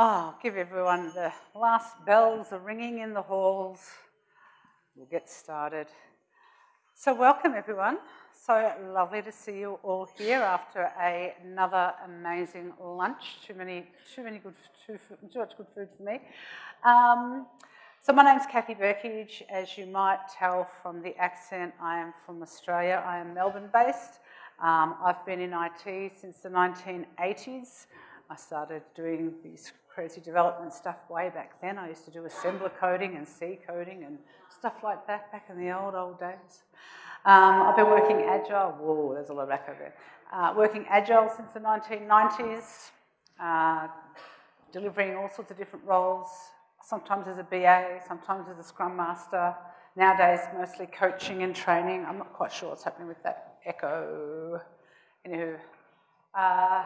Oh, give everyone the last bells are ringing in the halls. We'll get started. So welcome everyone. So lovely to see you all here after a, another amazing lunch. Too many, too many good, too, too much good food for me. Um, so my name's Kathy Burkage. As you might tell from the accent, I am from Australia. I am Melbourne based. Um, I've been in IT since the 1980s. I started doing these crazy development stuff way back then. I used to do assembler coding and C coding and stuff like that back in the old, old days. Um, I've been working agile. Whoa, there's a lot of echo there. Uh, working agile since the 1990s, uh, delivering all sorts of different roles, sometimes as a BA, sometimes as a Scrum Master. Nowadays, mostly coaching and training. I'm not quite sure what's happening with that echo. Anywho, uh,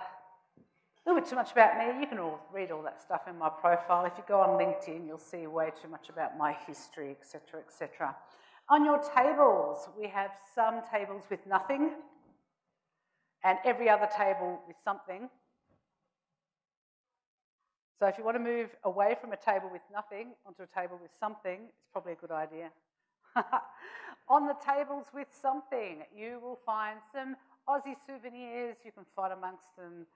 a little bit too much about me. You can all read all that stuff in my profile. If you go on LinkedIn, you'll see way too much about my history, etc., etc. On your tables, we have some tables with nothing and every other table with something. So if you want to move away from a table with nothing onto a table with something, it's probably a good idea. On the tables with something, you will find some Aussie souvenirs. You can find amongst them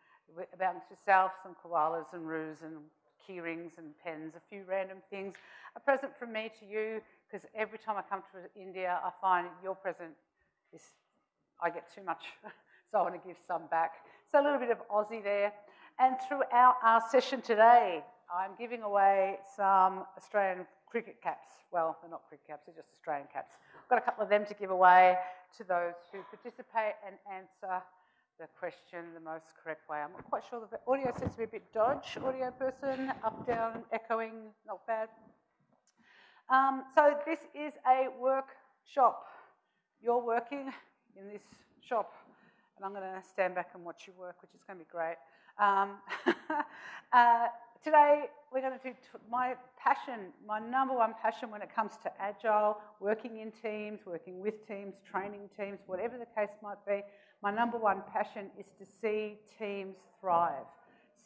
about yourself, some koalas and roos and key rings and pens, a few random things. A present from me to you, because every time I come to India, I find your present is, I get too much, so I want to give some back. So a little bit of Aussie there. And throughout our session today, I'm giving away some Australian cricket caps. Well, they're not cricket caps, they're just Australian caps. I've got a couple of them to give away to those who participate and answer the question the most correct way. I'm not quite sure the audio seems to be a bit dodge. Audio person, up, down, echoing, not bad. Um, so this is a workshop. You're working in this shop, and I'm going to stand back and watch you work, which is going to be great. Um, uh, today, we're going to do my passion, my number one passion when it comes to agile, working in teams, working with teams, training teams, whatever the case might be. My number one passion is to see teams thrive,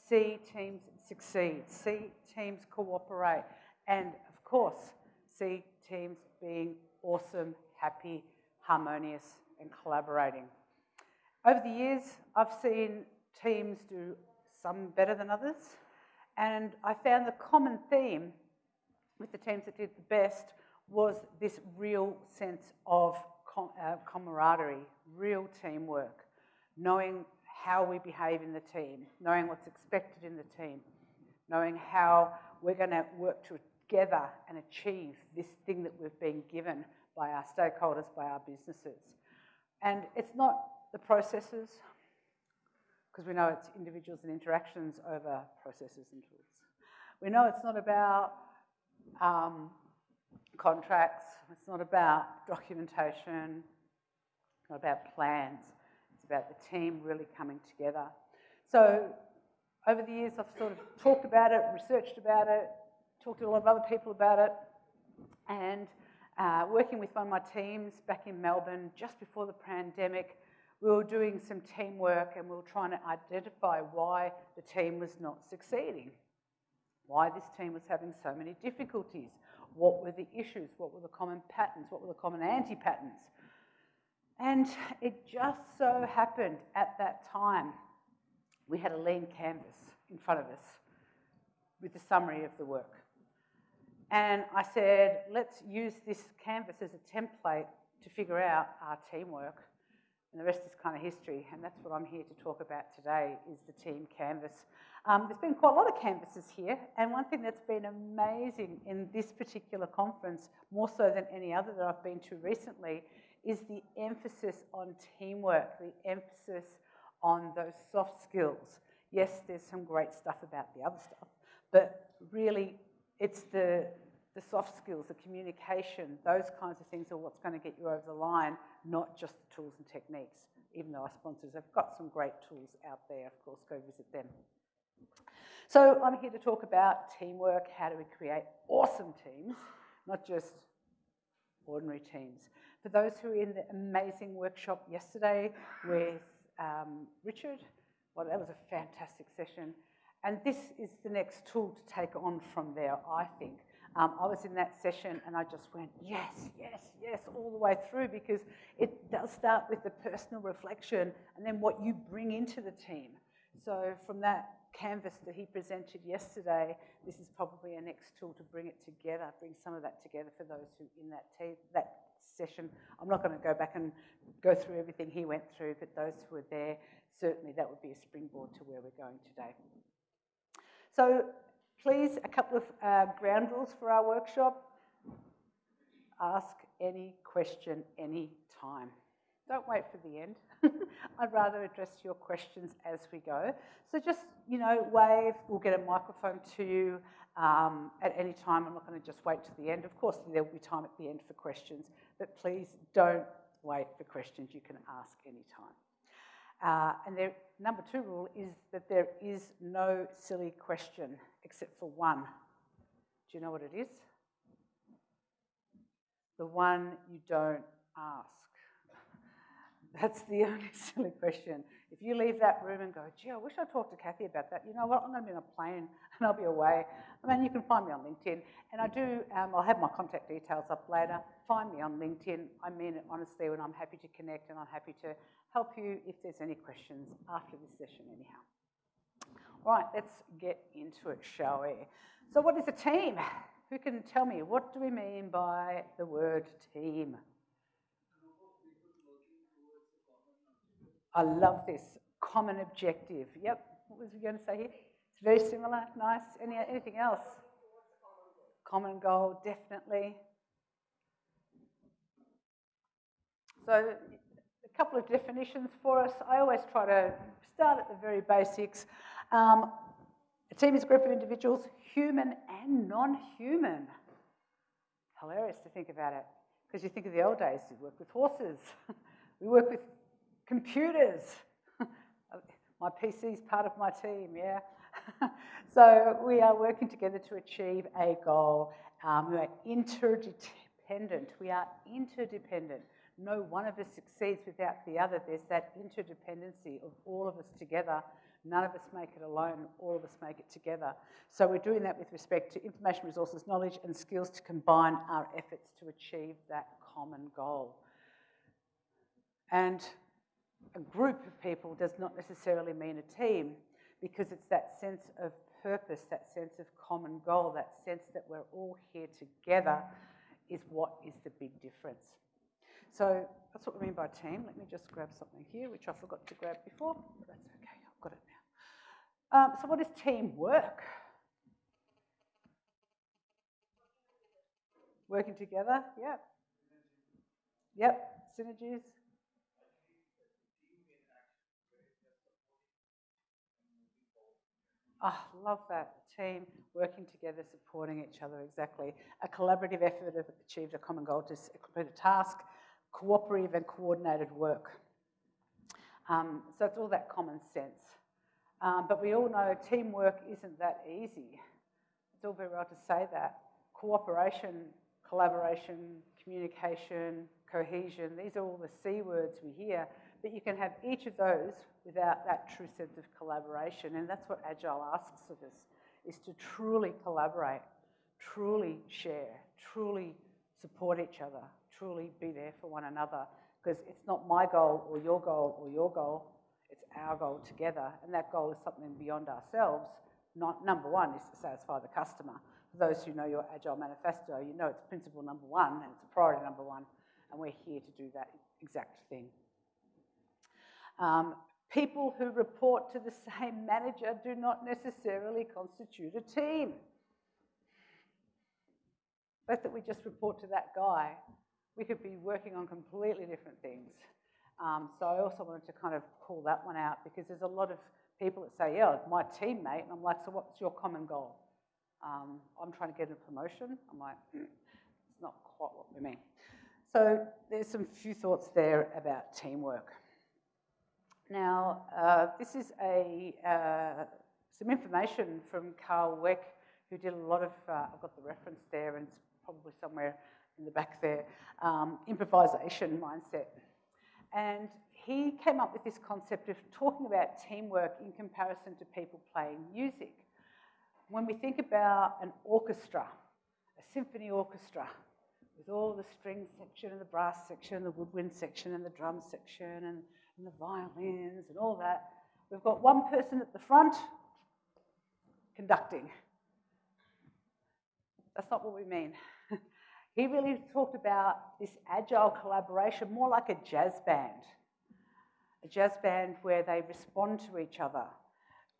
see teams succeed, see teams cooperate, and of course, see teams being awesome, happy, harmonious, and collaborating. Over the years, I've seen teams do some better than others, and I found the common theme with the teams that did the best was this real sense of uh, camaraderie, real teamwork, knowing how we behave in the team, knowing what's expected in the team, knowing how we're going to work together and achieve this thing that we've been given by our stakeholders, by our businesses. And it's not the processes, because we know it's individuals and interactions over processes and tools. We know it's not about um, contracts, it's not about documentation, it's not about plans, it's about the team really coming together. So over the years I've sort of talked about it, researched about it, talked to a lot of other people about it, and uh, working with one of my teams back in Melbourne just before the pandemic, we were doing some teamwork and we were trying to identify why the team was not succeeding, why this team was having so many difficulties, what were the issues, what were the common patterns, what were the common anti-patterns. And it just so happened at that time, we had a lean canvas in front of us with the summary of the work. And I said, let's use this canvas as a template to figure out our teamwork and the rest is kind of history, and that's what I'm here to talk about today, is the team canvas. Um, there's been quite a lot of canvases here, and one thing that's been amazing in this particular conference, more so than any other that I've been to recently, is the emphasis on teamwork, the emphasis on those soft skills. Yes, there's some great stuff about the other stuff, but really it's the, the soft skills, the communication, those kinds of things are what's going to get you over the line, not just the tools and techniques, even though our sponsors have got some great tools out there, of course, go visit them. So I'm here to talk about teamwork, how do we create awesome teams, not just ordinary teams. For those who were in the amazing workshop yesterday with um, Richard, well, that was a fantastic session. And this is the next tool to take on from there, I think. Um, I was in that session and I just went, yes, yes, yes, all the way through because it does start with the personal reflection and then what you bring into the team. So from that canvas that he presented yesterday, this is probably a next tool to bring it together, bring some of that together for those who in that, that session. I'm not going to go back and go through everything he went through, but those who were there, certainly that would be a springboard to where we're going today. So please, a couple of uh, ground rules for our workshop. Ask any question any time. Don't wait for the end. I'd rather address your questions as we go. So just, you know, wave, we'll get a microphone to you um, at any time. I'm not going to just wait to the end. Of course, there will be time at the end for questions, but please don't wait for questions. You can ask any time. Uh, and there, number two rule is that there is no silly question except for one. Do you know what it is? The one you don't ask. That's the only silly question. If you leave that room and go, gee, I wish I talked to Kathy about that, you know what, I'm going to be on a plane and I'll be away. I mean, you can find me on LinkedIn. And I do, um, I'll have my contact details up later. Find me on LinkedIn. I mean it honestly, and I'm happy to connect and I'm happy to help you if there's any questions after this session, anyhow. All right, let's get into it, shall we? So, what is a team? Who can tell me what do we mean by the word team? I love this common objective. Yep. What was we going to say here? It's very similar. Nice. Any, anything else? Common goal, definitely. So, couple of definitions for us. I always try to start at the very basics. Um, a team is a group of individuals, human and non human. Hilarious to think about it. Because you think of the old days, you work with horses, we work with computers. my PC is part of my team, yeah? so we are working together to achieve a goal. Um, we are interdependent. We are interdependent. No one of us succeeds without the other. There's that interdependency of all of us together. None of us make it alone, all of us make it together. So we're doing that with respect to information resources, knowledge, and skills to combine our efforts to achieve that common goal. And a group of people does not necessarily mean a team because it's that sense of purpose, that sense of common goal, that sense that we're all here together is what is the big difference. So that's what we mean by team. Let me just grab something here, which I forgot to grab before. That's okay, I've got it now. Um, so what is teamwork? Working together, yep. Yep, synergies, Oh, love that. Team working together, supporting each other, exactly. A collaborative effort to achieve a common goal to complete a task, cooperative and coordinated work. Um, so it's all that common sense. Um, but we all know teamwork isn't that easy. It's all very well to say that. Cooperation, collaboration, communication, cohesion, these are all the C words we hear, but you can have each of those without that true sense of collaboration. And that's what Agile asks of us, is to truly collaborate, truly share, truly support each other, truly be there for one another. Because it's not my goal or your goal or your goal, it's our goal together. And that goal is something beyond ourselves. Not, number one is to satisfy the customer. For those who know your Agile Manifesto, you know it's principle number one and it's priority number one. And we're here to do that exact thing. Um, people who report to the same manager do not necessarily constitute a team. Fact that we just report to that guy, we could be working on completely different things. Um, so I also wanted to kind of call that one out because there's a lot of people that say, yeah, my teammate, and I'm like, so what's your common goal? Um, I'm trying to get a promotion. I'm like, mm, it's not quite what we mean. So there's some few thoughts there about teamwork. Now, uh, this is a, uh, some information from Karl Weick, who did a lot of, uh, I've got the reference there, and it's probably somewhere in the back there, um, improvisation mindset. And he came up with this concept of talking about teamwork in comparison to people playing music. When we think about an orchestra, a symphony orchestra, with all the string section and the brass section and the woodwind section and the drum section and, and the violins and all that, we've got one person at the front conducting. That's not what we mean. He really talked about this agile collaboration, more like a jazz band. A jazz band where they respond to each other,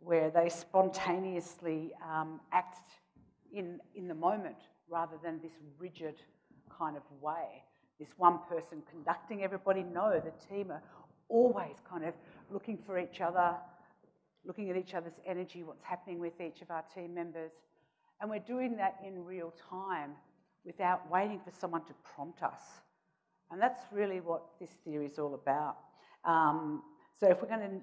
where they spontaneously um, act in, in the moment rather than this rigid kind of way. This one person conducting everybody. No, the team are always kind of looking for each other, looking at each other's energy, what's happening with each of our team members. And we're doing that in real time without waiting for someone to prompt us. And that's really what this theory is all about. Um, so if we're going to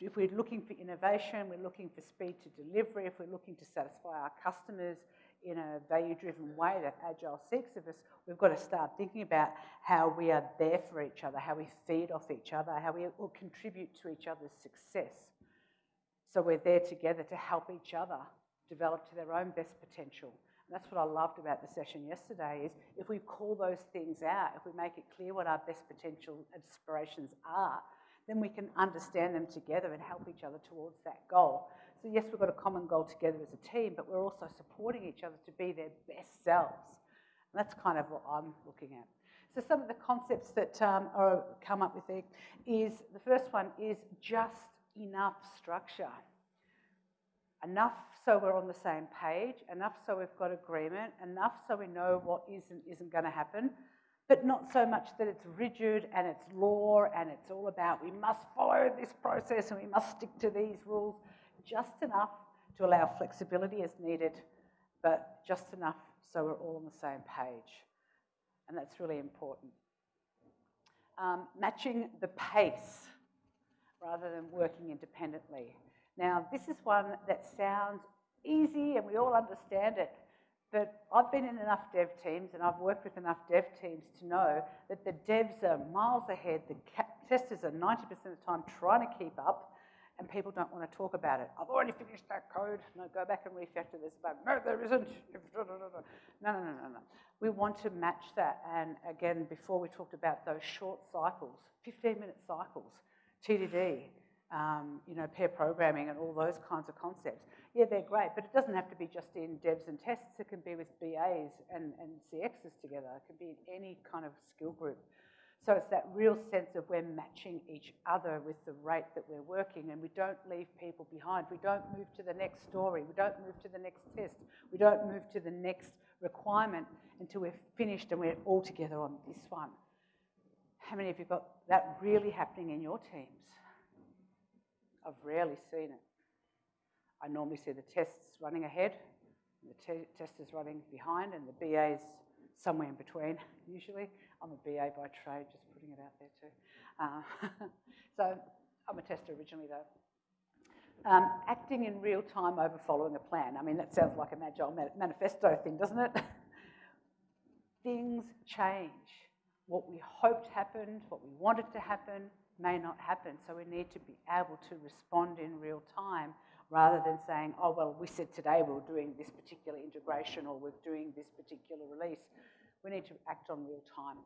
if we're looking for innovation, we're looking for speed to delivery, if we're looking to satisfy our customers in a value-driven way that Agile seeks of us, we've got to start thinking about how we are there for each other, how we feed off each other, how we will contribute to each other's success. So we're there together to help each other develop to their own best potential. That's what I loved about the session yesterday is if we call those things out, if we make it clear what our best potential aspirations are, then we can understand them together and help each other towards that goal. So yes, we've got a common goal together as a team, but we're also supporting each other to be their best selves. And that's kind of what I'm looking at. So some of the concepts that um, are come up with there is, the first one is just enough structure. Enough so we're on the same page, enough so we've got agreement, enough so we know what is and isn't going to happen, but not so much that it's rigid and it's law and it's all about we must follow this process and we must stick to these rules. Just enough to allow flexibility as needed, but just enough so we're all on the same page. And that's really important. Um, matching the pace rather than working independently. Now, this is one that sounds easy and we all understand it, but I've been in enough dev teams and I've worked with enough dev teams to know that the devs are miles ahead, the testers are 90% of the time trying to keep up, and people don't want to talk about it. I've already finished that code. No, go back and refactor this bug. No, there isn't. No, no, no, no, no. We want to match that. And again, before we talked about those short cycles, 15-minute cycles, TDD, um, you know, pair programming and all those kinds of concepts yeah, they're great, but it doesn't have to be just in devs and tests. It can be with BAs and, and CXs together. It can be in any kind of skill group. So it's that real sense of we're matching each other with the rate that we're working and we don't leave people behind. We don't move to the next story. We don't move to the next test. We don't move to the next requirement until we're finished and we're all together on this one. How many of you got that really happening in your teams? I've rarely seen it. I normally see the tests running ahead, the te testers running behind, and the BAs somewhere in between, usually. I'm a BA by trade, just putting it out there too. Uh, so I'm a tester originally though. Um, acting in real time over following a plan. I mean, that sounds like an agile manifesto thing, doesn't it? Things change. What we hoped happened, what we wanted to happen, may not happen. So we need to be able to respond in real time rather than saying, oh, well, we said today we are doing this particular integration or we're doing this particular release. We need to act on real time.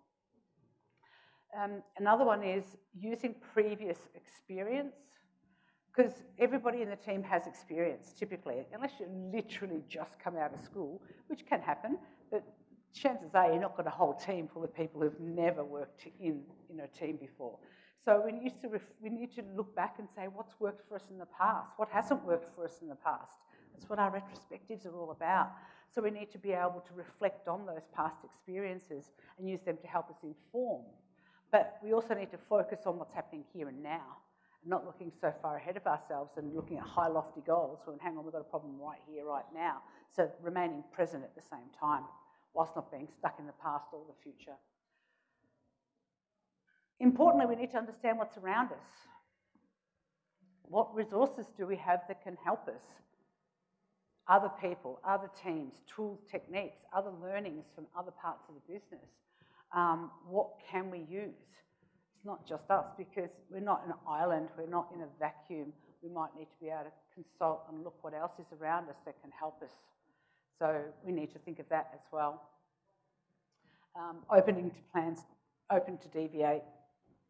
Um, another one is using previous experience, because everybody in the team has experience, typically, unless you literally just come out of school, which can happen, but chances are you're not got a whole team full of people who've never worked in, in a team before. So we need, to we need to look back and say what's worked for us in the past, what hasn't worked for us in the past. That's what our retrospectives are all about. So we need to be able to reflect on those past experiences and use them to help us inform. But we also need to focus on what's happening here and now, and not looking so far ahead of ourselves and looking at high lofty goals when, hang on, we've got a problem right here, right now. So remaining present at the same time, whilst not being stuck in the past or the future. Importantly, we need to understand what's around us. What resources do we have that can help us? Other people, other teams, tools, techniques, other learnings from other parts of the business. Um, what can we use? it's not just us because we're not an island, we're not in a vacuum. We might need to be able to consult and look what else is around us that can help us. So we need to think of that as well. Um, opening to plans, open to deviate,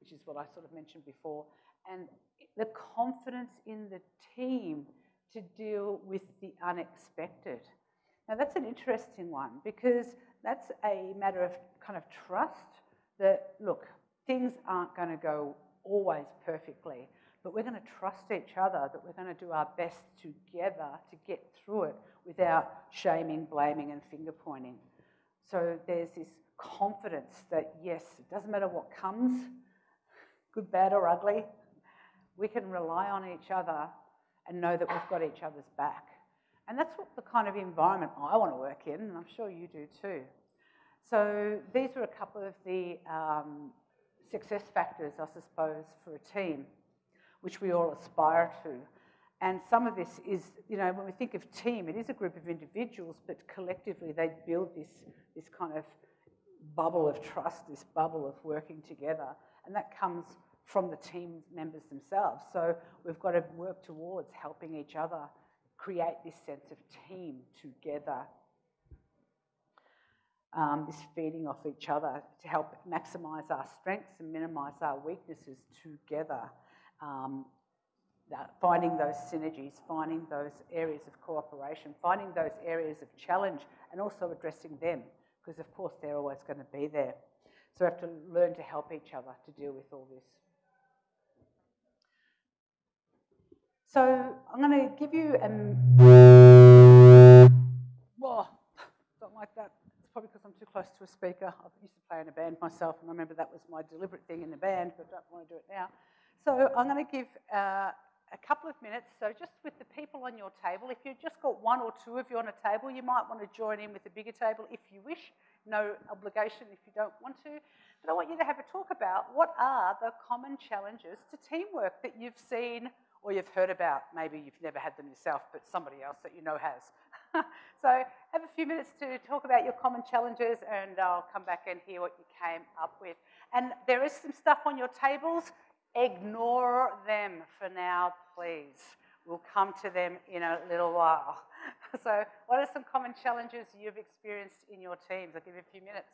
which is what I sort of mentioned before, and the confidence in the team to deal with the unexpected. Now that's an interesting one because that's a matter of kind of trust that, look, things aren't going to go always perfectly, but we're going to trust each other that we're going to do our best together to get through it without shaming, blaming, and finger pointing. So there's this confidence that, yes, it doesn't matter what comes, good, bad, or ugly, we can rely on each other and know that we've got each other's back. And that's what the kind of environment I want to work in, and I'm sure you do too. So these are a couple of the um, success factors, I suppose, for a team, which we all aspire to. And some of this is, you know, when we think of team, it is a group of individuals, but collectively they build this, this kind of bubble of trust, this bubble of working together. And that comes from the team members themselves. So we've got to work towards helping each other create this sense of team together. Um, this feeding off each other to help maximise our strengths and minimise our weaknesses together. Um, finding those synergies, finding those areas of cooperation, finding those areas of challenge, and also addressing them, because of course they're always going to be there. So we have to learn to help each other to deal with all this. So I'm going to give you an. Oh, don't like that. It's probably because I'm too close to a speaker. I used to play in a band myself, and I remember that was my deliberate thing in the band, but I don't want to do it now. So I'm going to give uh, a couple of minutes. So just with the people on your table, if you've just got one or two of you on a table, you might want to join in with the bigger table if you wish. No obligation if you don't want to. But I want you to have a talk about what are the common challenges to teamwork that you've seen or you've heard about. Maybe you've never had them yourself, but somebody else that you know has. so have a few minutes to talk about your common challenges and I'll come back and hear what you came up with. And there is some stuff on your tables. Ignore them for now, please. We'll come to them in a little while. so what are some common challenges you've experienced in your teams? I'll give you a few minutes.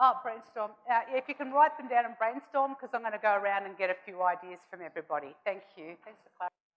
Oh, brainstorm. Uh, if you can write them down and brainstorm, because I'm going to go around and get a few ideas from everybody. Thank you. Thanks for clarifying.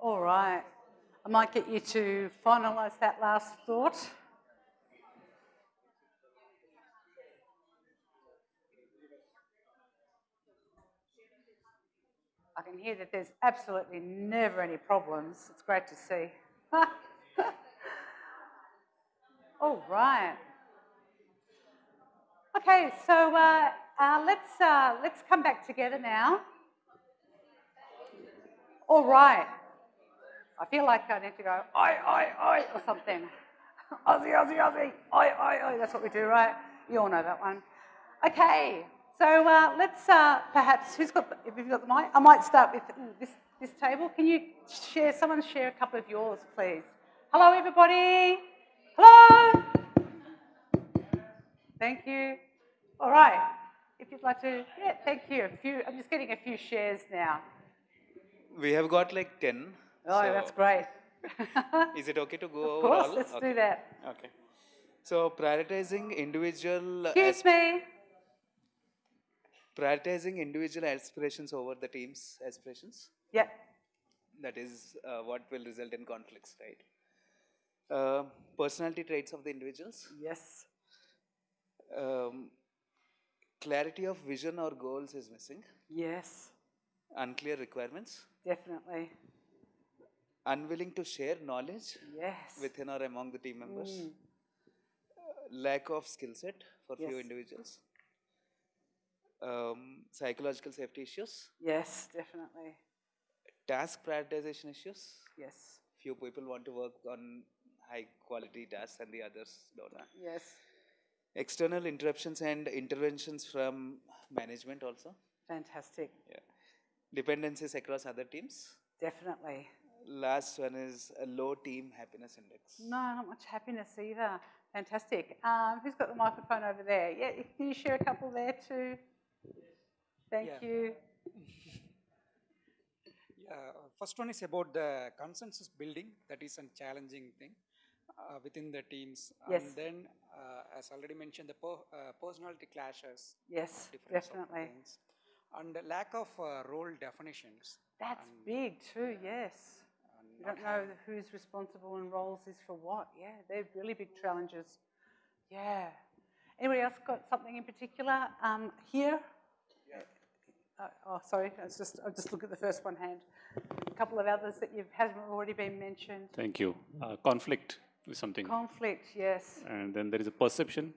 All right. I might get you to finalise that last thought. I can hear that there's absolutely never any problems. It's great to see. All right. Okay, so uh, uh, let's uh, let's come back together now. All right. I feel like I need to go oi oi oi or something. Aussie Aussie Aussie oi oi oi. That's what we do, right? You all know that one. Okay. So uh, let's uh, perhaps who's got the, if you've got the mic. I might start with this this table. Can you share? Someone share a couple of yours, please. Hello, everybody. Hello. Thank you. All right. If you'd like to, yeah, thank you. A few. I'm just getting a few shares now. We have got like 10. Oh, so that's great. Is it okay to go of over course, all? let's okay. do that. Okay. So prioritizing individual Excuse me. prioritizing individual aspirations over the team's aspirations. Yeah. That is uh, what will result in conflicts, right? Uh, personality traits of the individuals. Yes. Um, clarity of vision or goals is missing. Yes. Unclear requirements. Definitely. Unwilling to share knowledge Yes. within or among the team members. Mm. lack of skill set for few individuals, um, psychological safety issues, Yes, definitely. task prioritization issues. Yes. Few people want to work on high quality tasks and the others don't. Yes. External interruptions and interventions from management also. Fantastic. Yeah. Dependencies across other teams. Definitely. Last one is a low team happiness index. No, not much happiness either. Fantastic. Um, who's got the microphone over there? Yeah, can you share a couple there too? Thank Yeah. you. Yeah, first one is about the consensus building. That is a challenging thing uh, within the teams. Yes. And then, uh, as already mentioned, the uh, personality clashes. Yes, definitely. And the lack of uh, role definitions. That's and- big too, yes. And You don't know who's responsible and roles is for what. Yeah, they're really big challenges. Yeah. Anybody else got something in particular um, here? Uh, oh, sorry. I was just I'll just look at the first one hand. A couple of others that you've hasn't already been mentioned. Thank you. Uh, conflict is something. Conflict. Yes. and then there is a perception,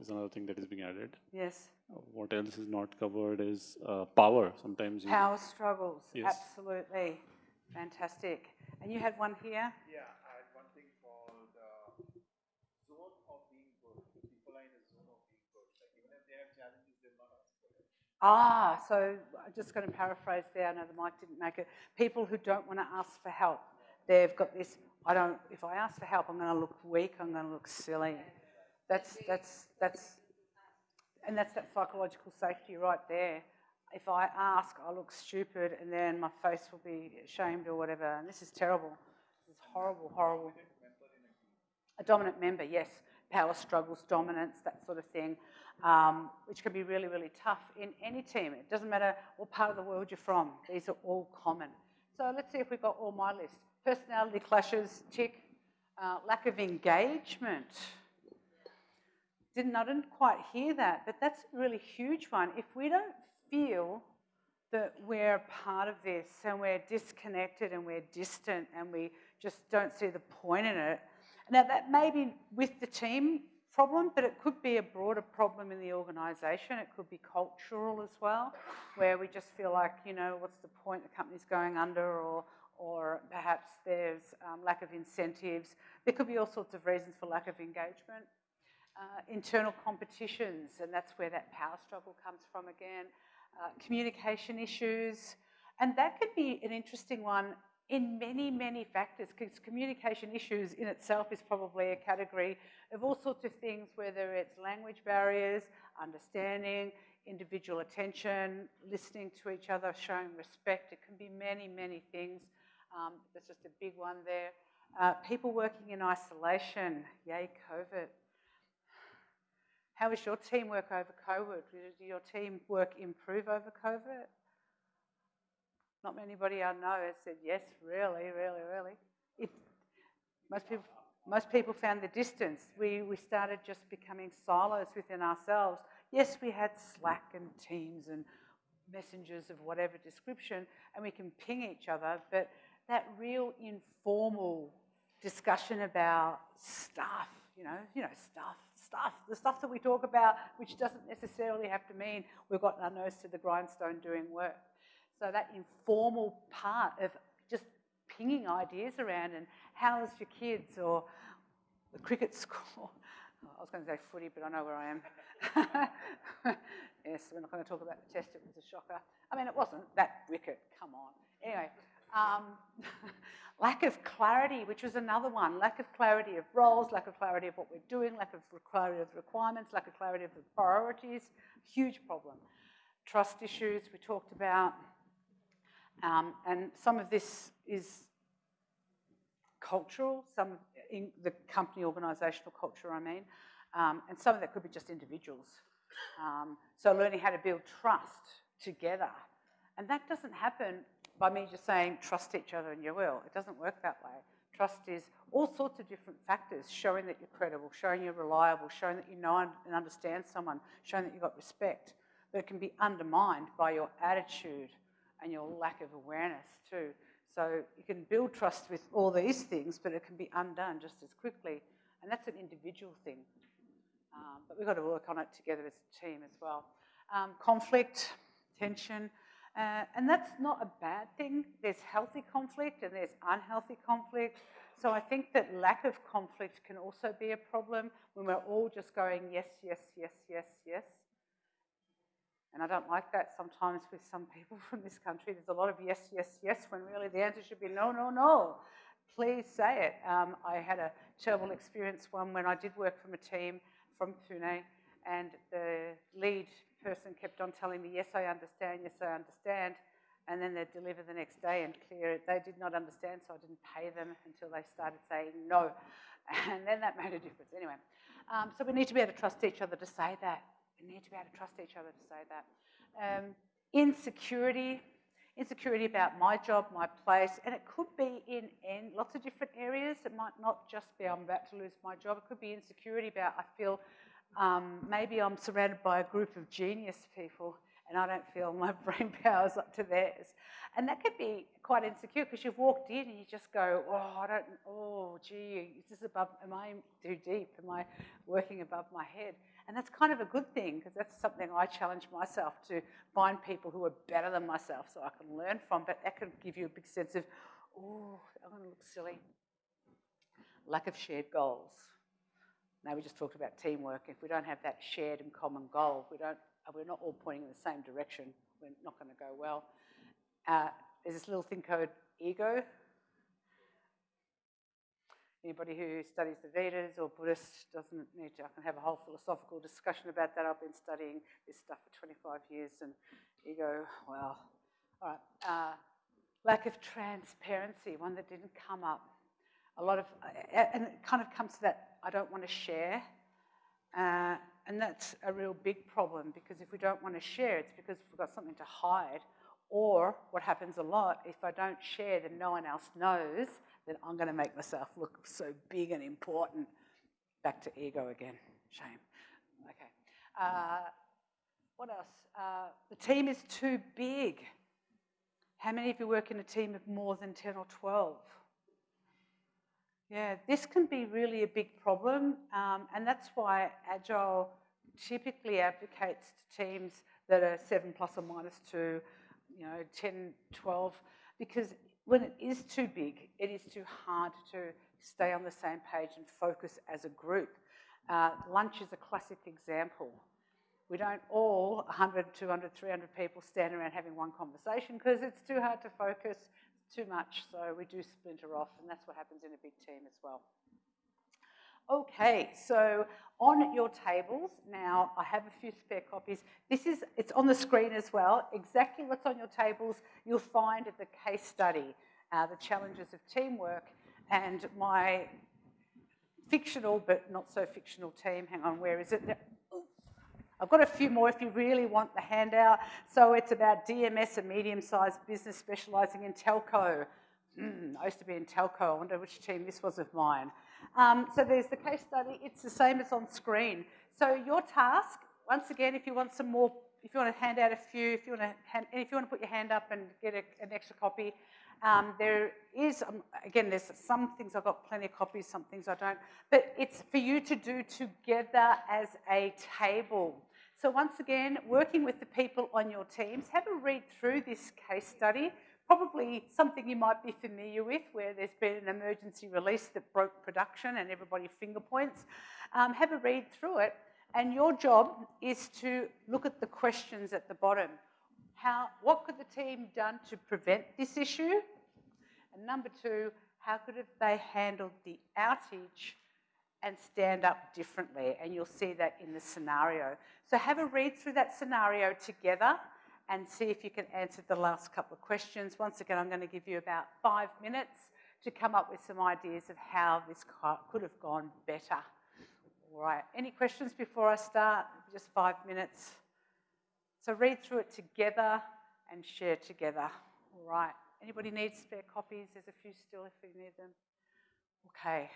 is another thing that is being added. Yes. Uh, What else is not covered is uh, power. Sometimes you, Power struggles. Yes. Absolutely. Fantastic. And you had one here. Yeah, I had one thing called uh, zone of being good. People are in a zone of being good. Like even if they have challenges, they'll not ask for it. Ah, so I'm just going to paraphrase there. I know the mic didn't make it. People who don't want to ask for help, they've got this. I don't. If I ask for help, I'm going to look weak. I'm going to look silly. That's that's that's, and that's that psychological safety right there. If I ask, I look stupid, and then my face will be ashamed or whatever. And this is terrible. This is horrible, horrible. A dominant member, yes. Power struggles, dominance, that sort of thing, um, which can be really, really tough in any team. It doesn't matter what part of the world you're from, these are all common. So let's see if we've got all my list. Personality clashes, tick. Uh, lack of engagement. Didn't, I didn't quite hear that, but that's a really huge one. If we don't feel that we're part of this and we're disconnected and we're distant and we just don't see the point in it. Now, that may be with the team problem, but it could be a broader problem in the organisation. It could be cultural as well, where we just feel like, you know, what's the point? The company's going under, or, or perhaps there's um, lack of incentives. There could be all sorts of reasons for lack of engagement. Uh, internal competitions, and that's where that power struggle comes from again uh, communication issues, and that could be an interesting one in many, many factors, because communication issues in itself is probably a category of all sorts of things, whether it's language barriers, understanding, individual attention, listening to each other, showing respect. It can be many, many things. Um, there's just a big one there. Uh, people working in isolation, yay, COVID. How is your teamwork over COVID? Did your team work improve over COVID? Not anybody I know has said yes, really, really, really. It, most people, most people found the distance. We, we started just becoming silos within ourselves. Yes, we had Slack and Teams and messengers of whatever description, and we can ping each other, but that real informal discussion about stuff, you know, you know, stuff, stuff, the stuff that we talk about, which doesn't necessarily have to mean we've got our nose to the grindstone doing work. So that informal part of just pinging ideas around and how's your kids or the cricket score. I was going to say footy, but I know where I am. yes, we're not going to talk about the test. It was a shocker. I mean, it wasn't that wicket. Come on. Anyway, um, lack of clarity, which was another one. Lack of clarity of roles, lack of clarity of what we're doing, lack of clarity of requirements, lack of clarity of the priorities. Huge problem. Trust issues we talked about. Um, and some of this is cultural, some in the company organisational culture, I mean, um, and some of that could be just individuals. Um, so learning how to build trust together. And that doesn't happen by me just saying trust each other and you will. It doesn't work that way. Trust is all sorts of different factors, showing that you're credible, showing you're reliable, showing that you know and understand someone, showing that you've got respect. But it can be undermined by your attitude and your lack of awareness too. So you can build trust with all these things, but it can be undone just as quickly. And that's an individual thing. Um, but we've got to work on it together as a team as well. Um, conflict, tension, uh, and that's not a bad thing. There's healthy conflict and there's unhealthy conflict. So I think that lack of conflict can also be a problem when we're all just going yes, yes, yes, yes, yes. And I don't like that sometimes with some people from this country. There's a lot of yes, yes, yes, when really the answer should be no, no, no. Please say it. Um, I had a terrible experience one when I did work from a team from Pune, and the lead person kept on telling me, yes, I understand, yes, I understand. And then they'd deliver the next day and clear it. They did not understand, so I didn't pay them until they started saying no. And then that made a difference. Anyway, um, so we need to be able to trust each other to say that. We need to be able to trust each other to say that. Um, insecurity, insecurity about my job, my place, and it could be in, in lots of different areas. It might not just be I'm about to lose my job. It could be insecurity about I feel um, maybe I'm surrounded by a group of genius people and I don't feel my brain power is up to theirs. And that could be quite insecure because you've walked in and you just go, oh, I don't, oh, gee, is this above, am I too deep? Am I working above my head? And that's kind of a good thing because that's something I challenge myself to find people who are better than myself so I can learn from. But that can give you a big sense of, oh, I'm going to look silly. Lack of shared goals. Now we just talked about teamwork. If we don't have that shared and common goal, we don't, we're not all pointing in the same direction. We're not going to go well. Uh, there's this little thing called ego. Anybody who studies the Vedas or Buddhist doesn't need to, I can have a whole philosophical discussion about that. I've been studying this stuff for 25 years and ego, well, all right. Uh, lack of transparency, one that didn't come up. A lot of, and it kind of comes to that, I don't want to share. Uh, and that's a real big problem because if we don't want to share, it's because we've got something to hide. Or what happens a lot, if I don't share, then no one else knows then I'm going to make myself look so big and important. Back to ego again. Shame. Okay. Uh, what else? Uh, the team is too big. How many of you work in a team of more than 10 or 12? Yeah, this can be really a big problem, um, and that's why Agile typically advocates to teams that are 7 plus or minus 2, you know, 10, 12, because when it is too big, it is too hard to stay on the same page and focus as a group. Uh, lunch is a classic example. We don't all, 100, 200, 300 people stand around having one conversation because it's too hard to focus, too much, so we do splinter off, and that's what happens in a big team as well. Okay, so on your tables, now I have a few spare copies. This is, it's on the screen as well. Exactly what's on your tables you'll find at the case study, uh, the challenges of teamwork, and my fictional but not so fictional team. Hang on, where is it? I've got a few more if you really want the handout. So it's about DMS, a medium-sized business specialising in telco. Mm, I used to be in telco. I wonder which team this was of mine. Um, so there's the case study. It's the same as on screen. So your task, once again, if you want some more, if you want to hand out a few, if you want to, hand, if you want to put your hand up and get a, an extra copy, um, there is, um, again, there's some things I've got plenty of copies, some things I don't, but it's for you to do together as a table. So once again, working with the people on your teams, have a read through this case study, probably something you might be familiar with where there's been an emergency release that broke production and everybody finger points. Um, have a read through it and your job is to look at the questions at the bottom. How, what could the team done to prevent this issue? And number two, how could have they handled the outage and stand up differently? And you'll see that in the scenario. So have a read through that scenario together and see if you can answer the last couple of questions. Once again, I'm going to give you about five minutes to come up with some ideas of how this could have gone better. All right, any questions before I start? Just five minutes. So read through it together and share together. All right, anybody needs spare copies? There's a few still if you need them. Okay.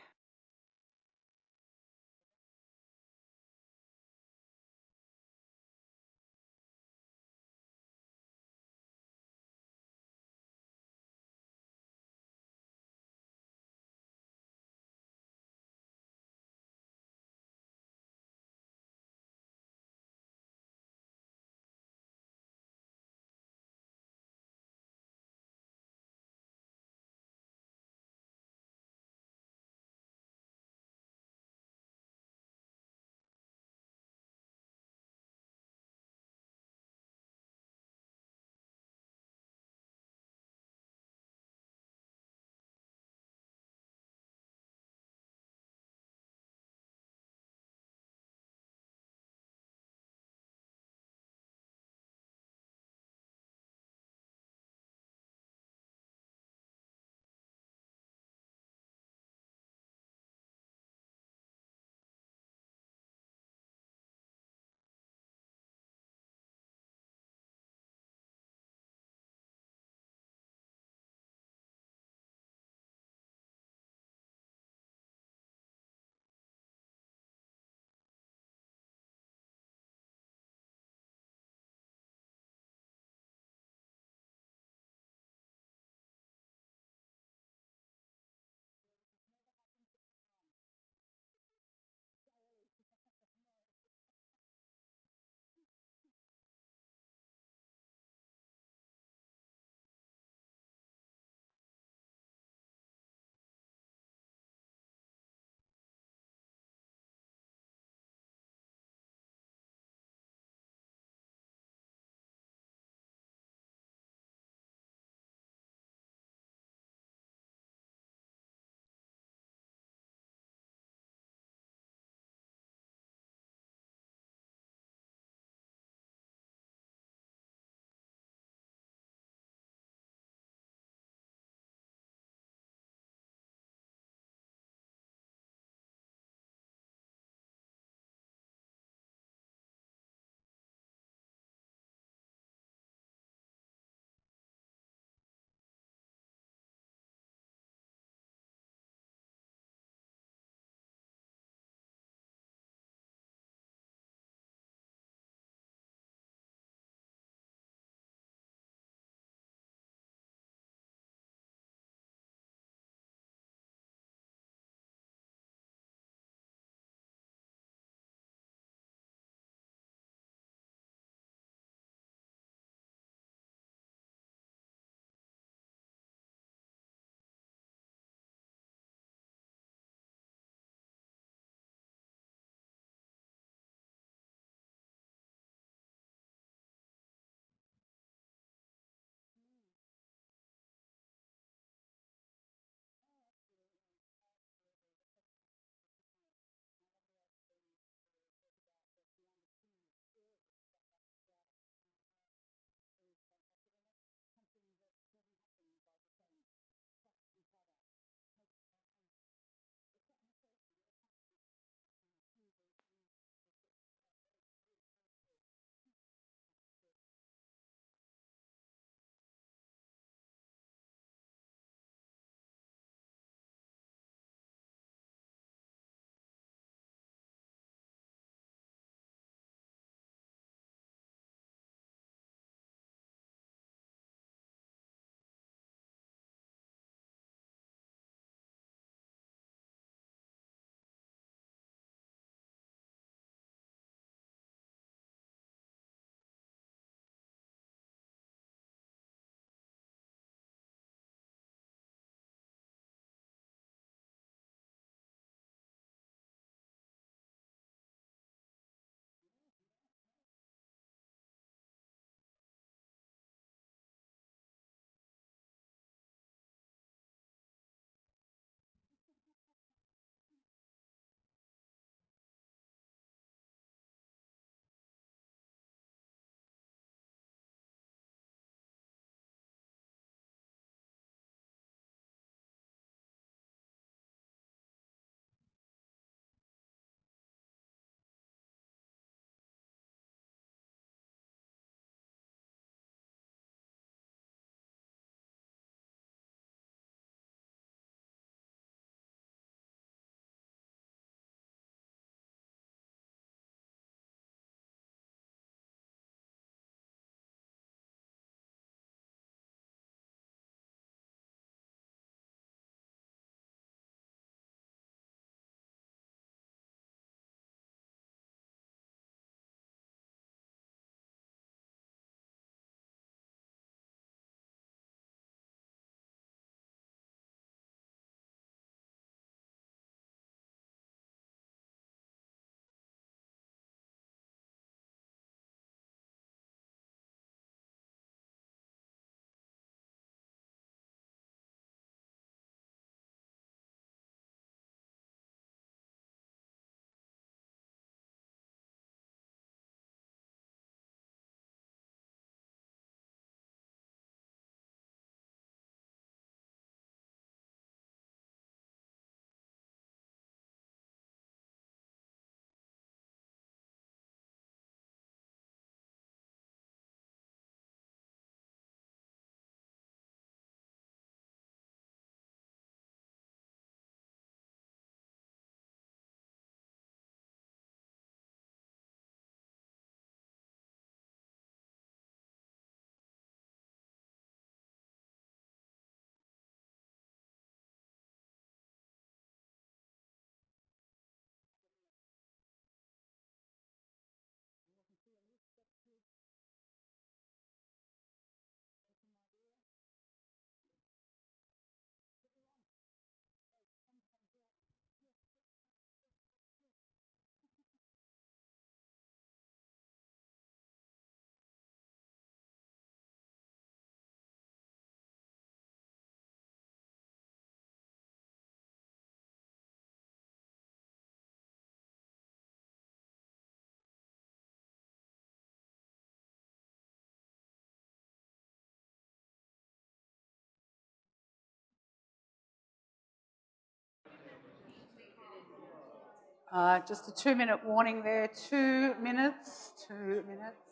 Uh, just a two minute warning there. Two minutes. Two minutes.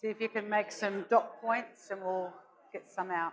See if you can make some dot points and we'll get some out.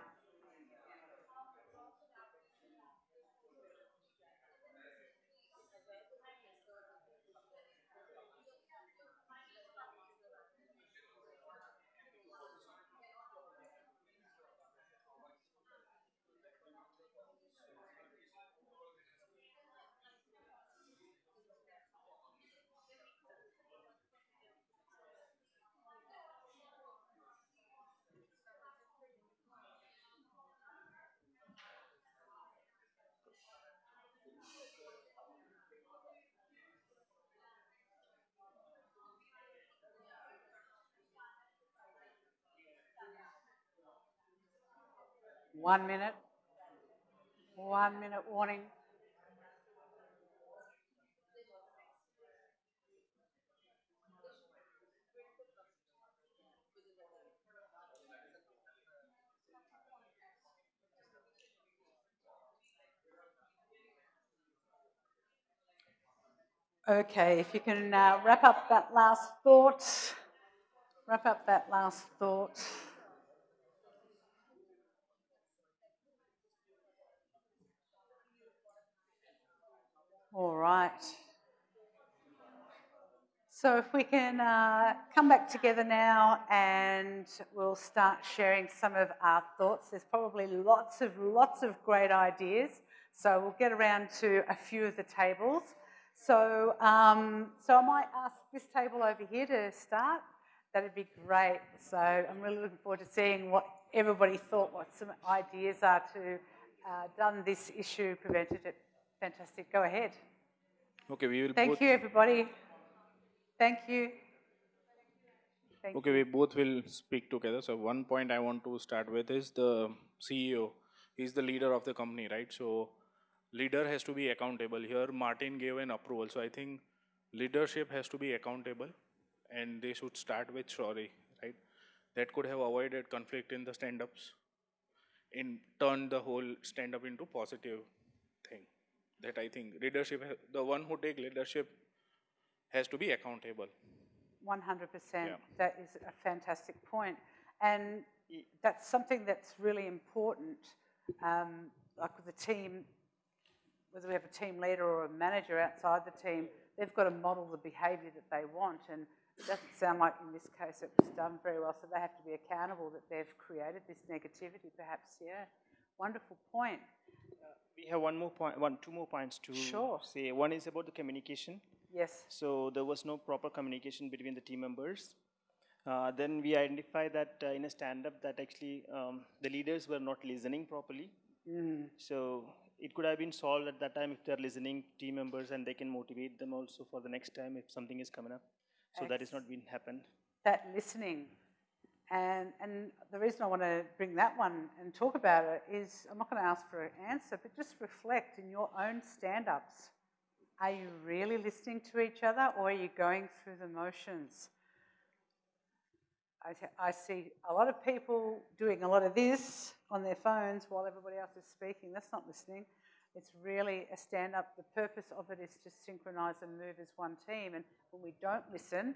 One minute. One minute warning. Okay, if you can uh, wrap up that last thought. Wrap up that last thought. All right. So if we can uh, come back together now and we'll start sharing some of our thoughts. There's probably lots of, lots of great ideas. So we'll get around to a few of the tables. So, um, so I might ask this table over here to start. That'd be great. So I'm really looking forward to seeing what everybody thought, what some ideas are to uh, done this issue, prevented it. Fantastic. Go ahead. Okay, we will Thank you, everybody. Thank you. Thank Okay, we both will speak together. So one point I want to start with is the CEO. He's the leader of the company, right? So leader has to be accountable. Here, Martin gave an approval. So I think leadership has to be accountable, and they should start with sorry, right? That could have avoided conflict in the stand-ups, in turn the whole stand-up into positive. That I think leadership, the one who take leadership has to be accountable. 100%. Yeah. That is a fantastic point. And that's something that's really important. Um, like with the team, whether we have a team leader or a manager outside the team, they've got to model the behaviour that they want. And it doesn't sound like in this case it was done very well. So they have to be accountable that they've created this negativity, perhaps. Yeah. Wonderful point. We have one more point, one, two more points to Sure. say. One is about the communication. Yes. So there was no proper communication between the team members. Uh, then we identify that uh, in a stand-up that actually um, the leaders were not listening properly. So it could have been solved at that time if they're listening team members and they can motivate them also for the next time if something is coming up. So that is not been happened. that listening. And, and the reason I want to bring that one and talk about it is I'm not going to ask for an answer, but just reflect in your own stand ups. Are you really listening to each other or are you going through the motions? I see a lot of people doing a lot of this on their phones while everybody else is speaking. That's not listening. It's really a stand up. The purpose of it is to synchronise and move as one team. And when we don't listen,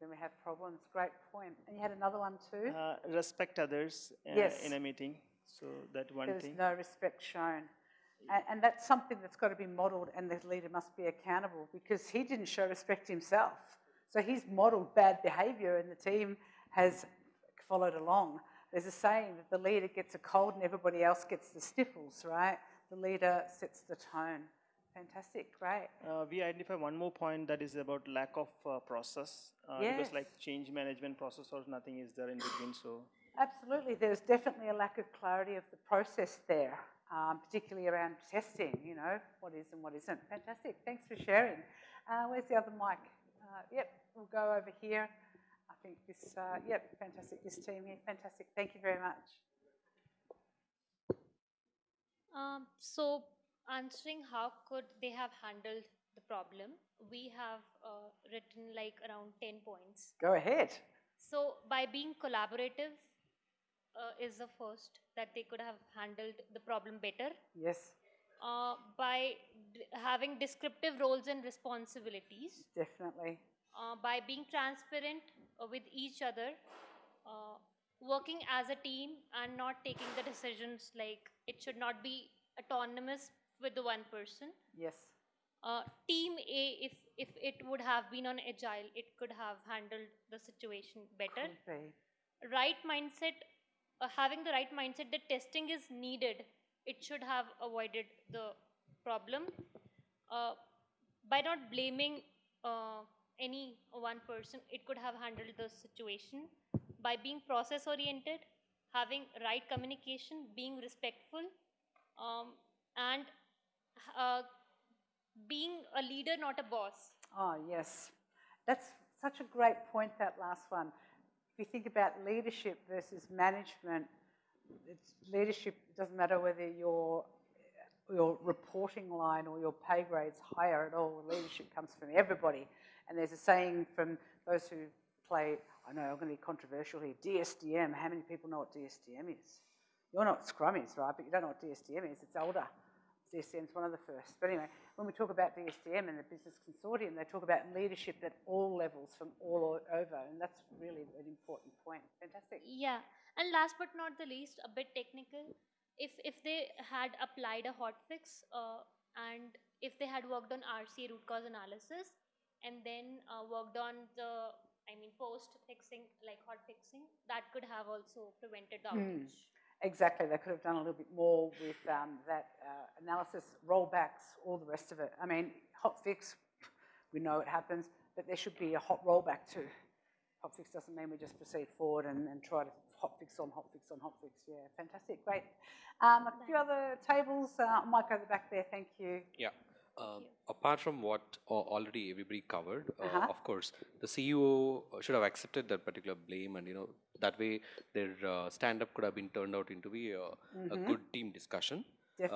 then we have problems. Great point. And you had another one too? Uh, respect others uh, Yes. in a meeting. So that one There's thing. no respect shown. And, and that's something that's got to be modelled, and the leader must be accountable because he didn't show respect himself. So he's modelled bad behaviour, and the team has followed along. There's a saying that the leader gets a cold and everybody else gets the sniffles, right? The leader sets the tone. Fantastic, right. Uh, we identify one more point that is about lack of uh, process uh, Yes. because like change management process or nothing is there in between so Absolutely, there's definitely a lack of clarity of the process there, um, particularly around testing, you know, what is and what isn't. Fantastic, thanks for sharing. Uh, where's the other mic? Uh, yep, we'll go over here. I think this, uh, yep, fantastic, this team here, fantastic, thank you very much. Um, so, answering how could they have handled the problem, we have uh, written like around 10 points. Go ahead. So, by being collaborative uh, is the first that they could have handled the problem better. Yes, Uh, by d- having descriptive roles and responsibilities Definitely. uh, by being transparent uh, with each other, uh, working as a team, and not taking the decisions like it should not be autonomous with the one person. Yes. Uh, team A, if if it would have been on agile, it could have handled the situation better. Could. Right mindset, uh, having the right mindset that testing is needed, it should have avoided the problem. Uh, by not blaming uh, any one person, it could have handled the situation. By being process oriented, having right communication, being respectful, um, and uh, being a leader, not a boss. Oh, yes. That's such a great point, that last one. If you think about leadership versus management, it's leadership it doesn't matter whether your your reporting line or your pay grade's higher at all. Leadership comes from everybody. And there's a saying from those who play, I know I'm going to be controversial here, DSDM. How many people know what DSDM is? You're not Scrum is, right? But you don't know what DSDM is. It's older. DSDM is one of the first. But anyway, when we talk about DSDM and the business consortium, they talk about leadership at all levels from all over, and that's really an important point. Fantastic. Yeah, and last but not the least, a bit technical. If if they had applied a hotfix uh, and if they had worked on RCA root cause analysis and then uh, worked on the, I mean, post fixing like hot fixing, that could have also prevented the outage. Exactly. They could have done a little bit more with um, that uh, analysis, rollbacks, all the rest of it. I mean, hot fix, we know it happens, but there should be a hot rollback too. Hot fix doesn't mean we just proceed forward and, and try to hot fix on hot fix on hot fix. Yeah, fantastic, great. Um, a few other tables. Uh, I might go to the back there. Thank you. Yeah. Um, apart from what al- already everybody covered, uh, Uh-huh. of course, the CEO should have accepted that particular blame, and you know that way their uh, stand-up could have been turned out into be a, a good team discussion.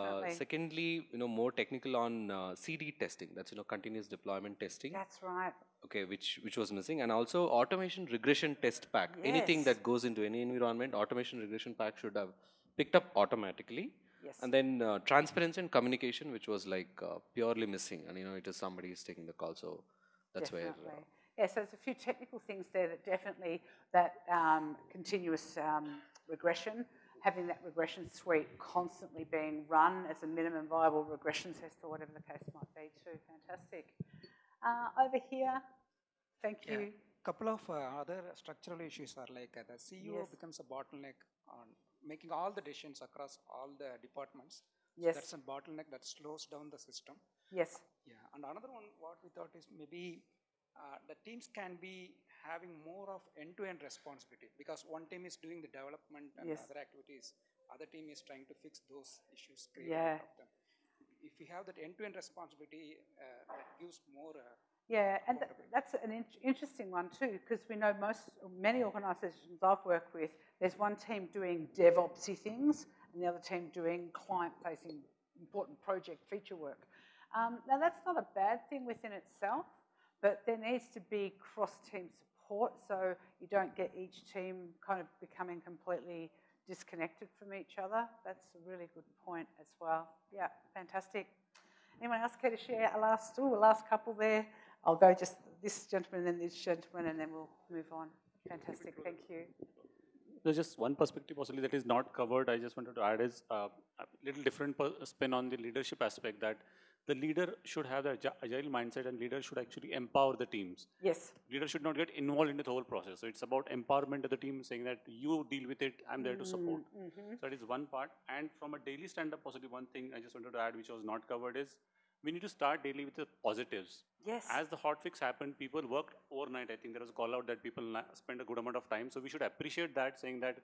Uh, secondly, you know, more technical on uh, CD testing. That's you know continuous deployment testing. That's right. Okay, which which was missing, and also automation regression test pack. Anything that goes into any environment, automation regression pack should have picked up automatically. Yes. And then uh, transparency and communication, which was like uh, purely missing, and you know, it is somebody is taking the call, so that's where. definitely. Uh, yeah, so there's a few technical things there that definitely that um, continuous um, regression, having that regression suite constantly being run as a minimum viable regression test or whatever the case might be too. Fantastic. Uh, over here, thank Yeah. you. Couple of uh, other structural issues are like uh, the CEO Yes. becomes a bottleneck on making all the decisions across all the departments. So Yes. That's a bottleneck that slows down the system. Yes. Yeah, and another one, what we thought is maybe uh, the teams can be having more of end-to-end responsibility because one team is doing the development and Yes. other activities, other team is trying to fix those issues created Yeah. them. If we have that end-to-end responsibility, uh, that gives more. Uh, Yeah, and th- that's an in- interesting one too, because we know most, many organisations I've worked with, there's one team doing DevOpsy things and the other team doing client-facing important project feature work. Um, now that's not a bad thing within itself, but there needs to be cross-team support so you don't get each team kind of becoming completely disconnected from each other. That's a really good point as well. Yeah, fantastic. Anyone else care to share a last, ooh, a last couple there? I'll go just this gentleman and this gentleman and then we'll move on. Fantastic, thank you. There's just one perspective possibly that is not covered. I just wanted to add is uh, a little different spin on the leadership aspect that the leader should have the agile mindset and leader should actually empower the teams. Yes, Leader should not get involved in the whole process. So it's about empowerment of the team, saying that you deal with it, I'm there to support. Mm-hmm. So that is one part. And from a daily stand-up, possibly one thing I just wanted to add, which was not covered, is we need to start daily with the positives. yes. As the hot fix happened, people worked overnight. I think there was a call out that people spend a good amount of time. So we should appreciate that, saying that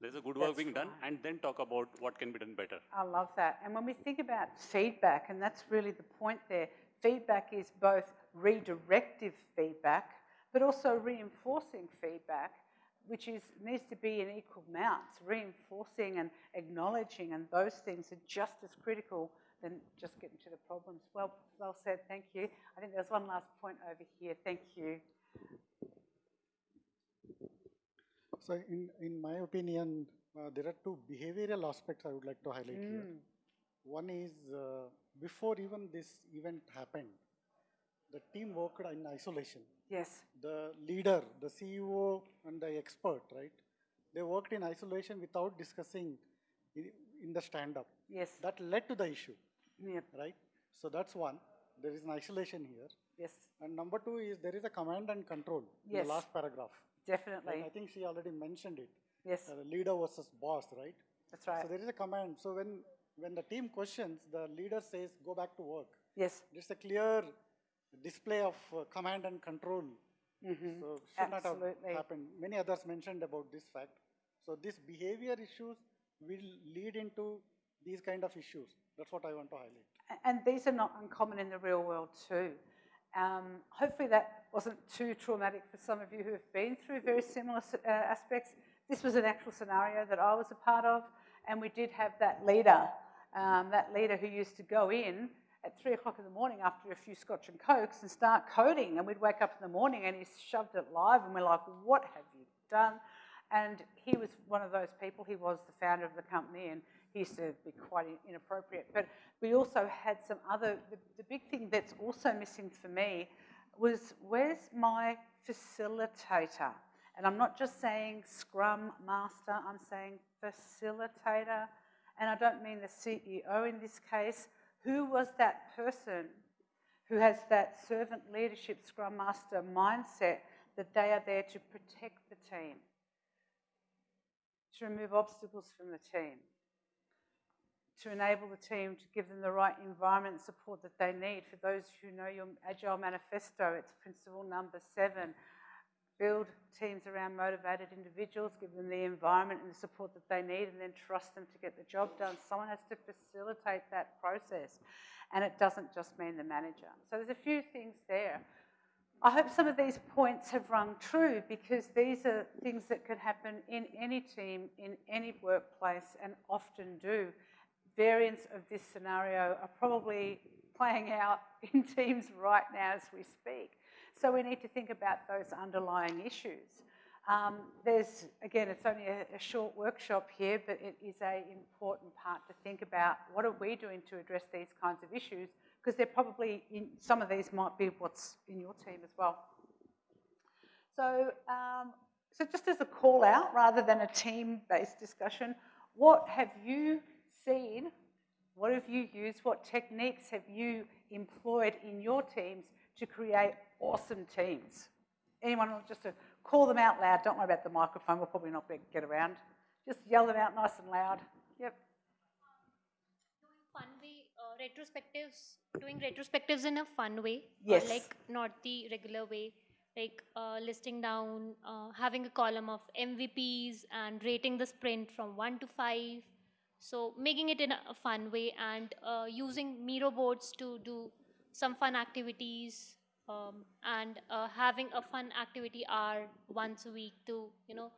there's a good work That's being done, and then talk about what can be done better. I love that. And when we think about feedback, and that's really the point there, feedback is both redirective feedback, but also reinforcing feedback, which is needs to be in equal amounts. Reinforcing and acknowledging, and those things are just as critical than just getting to the problems. Well, well said. Thank you. I think there's one last point over here. Thank you. So in, in my opinion, uh, there are two behavioral aspects I would like to highlight here. Mm. One is uh, before even this event happened, the team worked in isolation. Yes. The leader, the CEO, and the expert, right? They worked in isolation without discussing in the stand-up. Yes. That led to the issue, Yep. right? So that's one. There is an isolation here. Yes. And number two is there is a command and control in Yes. the last paragraph. Definitely. Right? I think she already mentioned it. Yes. Uh, leader versus boss, right? That's right. So there is a command. So when when the team questions, the leader says, "Go back to work." Yes. It's a clear display of uh, command and control. Mhm. So should not Absolutely. have happened. Many others mentioned about this fact. So these behavior issues will lead into these kind of issues. That's what I want to highlight. And these are not uncommon in the real world too. Um, hopefully that wasn't too traumatic for some of you who have been through very similar uh, aspects. This was an actual scenario that I was a part of, and we did have that leader, um, that leader who used to go in at three o'clock in the morning after a few scotch and cokes and start coding, and we'd wake up in the morning and he shoved it live, and we're like, what have you done? And he was one of those people, he was the founder of the company, and used to be quite inappropriate. But we also had some other, the, the big thing that's also missing for me was where's my facilitator? And I'm not just saying scrum master, I'm saying facilitator. And I don't mean the CEO in this case. Who was that person who has that servant leadership scrum master mindset that they are there to protect the team, to remove obstacles from the team, to enable the team to give them the right environment support that they need. For those who know your Agile Manifesto, it's principle number seven. Build teams around motivated individuals, give them the environment and the support that they need, and then trust them to get the job done. Someone has to facilitate that process, and it doesn't just mean the manager. So there's a few things there. I hope some of these points have rung true because these are things that could happen in any team, in any workplace, and often do. Variants of this scenario are probably playing out in teams right now as we speak. So we need to think about those underlying issues. Um, there's, again, it's only a, a short workshop here, but it is an important part to think about what are we doing to address these kinds of issues, because they're probably, in, some of these might be what's in your team as well. So, um, so just as a call out, rather than a team-based discussion, what have you seen, what have you used, what techniques have you employed in your teams to create awesome teams? Anyone just to call them out loud? Don't worry about the microphone, we'll probably not get around. Just yell them out nice and loud. Yep. Doing fun way, uh, retrospectives, doing retrospectives in a fun way. uh, Yes. like not the regular way, like uh, listing down, uh, having a column of MVPs and rating the sprint from one to five. So making it in a fun way and uh, using Miro boards to do some fun activities um, and uh, having a fun activity hour once a week to you know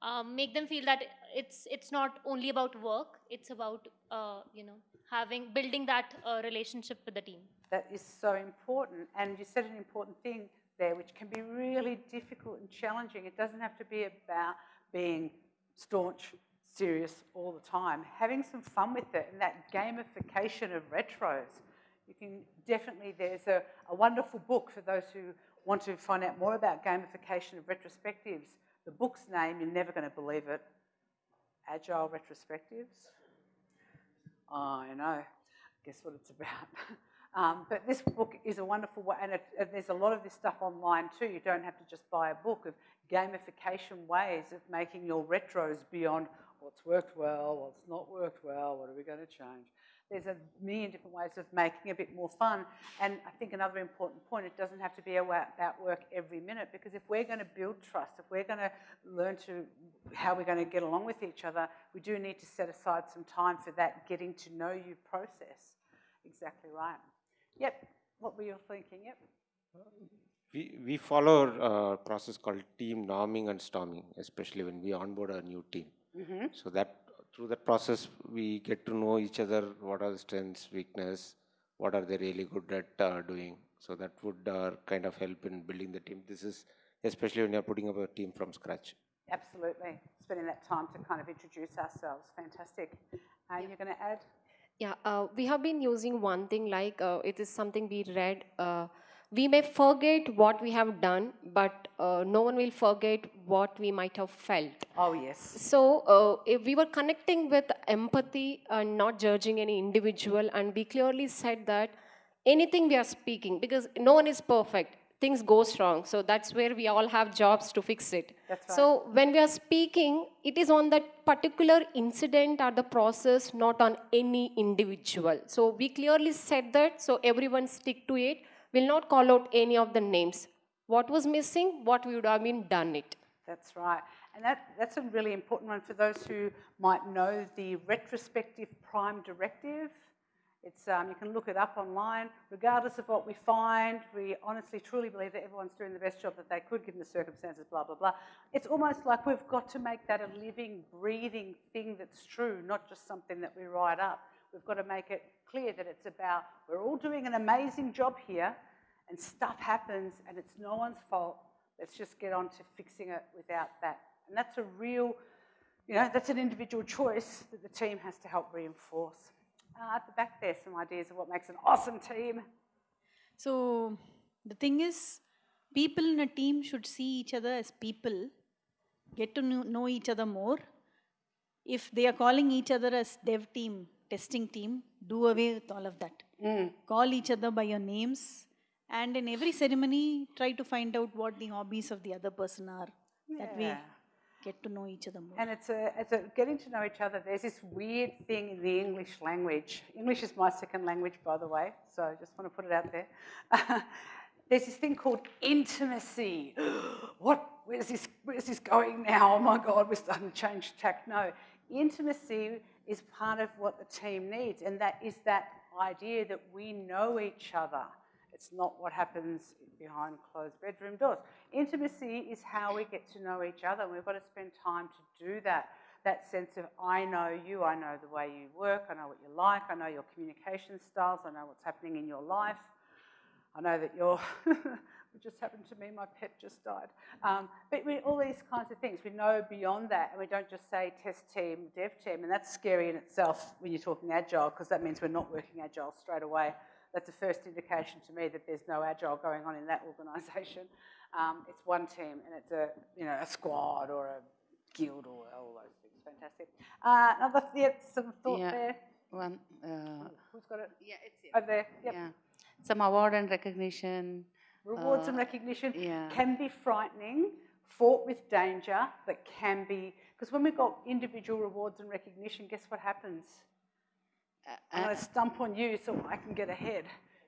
um, make them feel that it's it's not only about work it's about uh, you know having building that uh, relationship with the team That is so important. And you said an important thing there, which can be really difficult and challenging. It doesn't have to be about being staunch, serious all the time. Having some fun with it and that gamification of retros. You can definitely, there's a, a wonderful book for those who want to find out more about gamification of retrospectives. The book's name, you're never going to believe it Agile Retrospectives. I know. Guess what it's about. Um, but this book is a wonderful one, and, and there's a lot of this stuff online too. You don't have to just buy a book of gamification ways of making your retros beyond what's worked well, what's not worked well, what are we going to change. There's a million different ways of making it a bit more fun. And I think another important point, it doesn't have to be about work every minute because if we're going to build trust, if we're going to learn to how we're going to get along with each other, we do need to set aside some time for that getting to know you process. Exactly right. Yep. What were you thinking? Yep. We, we follow a uh, process called team norming and storming, especially when we onboard a new team. Mhm. So that through that process, we get to know each other, what are the strengths, weakness, what are they really good at uh, doing. So that would uh, kind of help in building the team. This is especially when you're putting up a team from scratch. Absolutely. Spending that time to kind of introduce ourselves. Fantastic. Uh, You're going to add? Yeah, uh, we have been using one thing like uh, it is something we read. Uh, we may forget what we have done, but uh, no one will forget what we might have felt. Oh, yes. So uh, if we were connecting with empathy and not judging any individual, and we clearly said that anything we are speaking, because no one is perfect, things goes wrong. So that's where we all have jobs to fix it. That's right. So when we are speaking, it is on that particular incident or the process, not on any individual. So we clearly said that, so everyone stick to it. Will not call out any of the names. What was missing? What would have been done it. That's right. And that, that's a really important one for those who might know the retrospective prime directive. It's, um, you can look it up online. Regardless of what we find, we honestly, truly believe that everyone's doing the best job that they could given the circumstances, blah, blah, blah. It's almost like we've got to make that a living, breathing thing that's true, not just something that we write up. We've got to make it clear that it's about we're all doing an amazing job here and stuff happens and it's no one's fault. Let's just get on to fixing it without that. And that's a real, you know, that's an individual choice that the team has to help reinforce. Uh, at the back there, some ideas of what makes an awesome team. So the thing is, people in a team should see each other as people, get to know, know each other more. If they are calling each other as dev team, testing team, do away with all of that. Hmm. Call each other by your names, and in every ceremony, try to find out what the hobbies of the other person are. That way, get to know each other more. And it's a, it's a getting to know each other. There's this weird thing in the English language. English is my second language, by the way, so I just want to put it out there. There's this thing called intimacy. what? Where's this? Where's this going now? Oh my God, we're starting to change tack. No, intimacy is part of what the team needs, and that is that idea that we know each other. It's not what happens behind closed bedroom doors. Intimacy is how we get to know each other, and we've got to spend time to do that. That sense of I know you, I know the way you work, I know what you like, I know your communication styles, I know what's happening in your life. I know that you're, it just happened to me, my pet just died. Um, but we, all these kinds of things, we know beyond that, and we don't just say test team, dev team, and that's scary in itself when you're talking agile, because that means we're not working agile straight away. That's the first indication to me that there's no agile going on in that organisation. Um, it's one team, and it's a you know a squad or a guild or all those things. Fantastic. Uh, another yeah, some thought Yeah. there. One, uh, Who's got it? Yeah, it's here. Over there. Yep. yeah, some award and recognition. Rewards and uh, recognition yeah. can be frightening, fraught with danger, but can be because when we've got individual rewards and recognition, guess what happens? I'm going to stump on you so I can get ahead.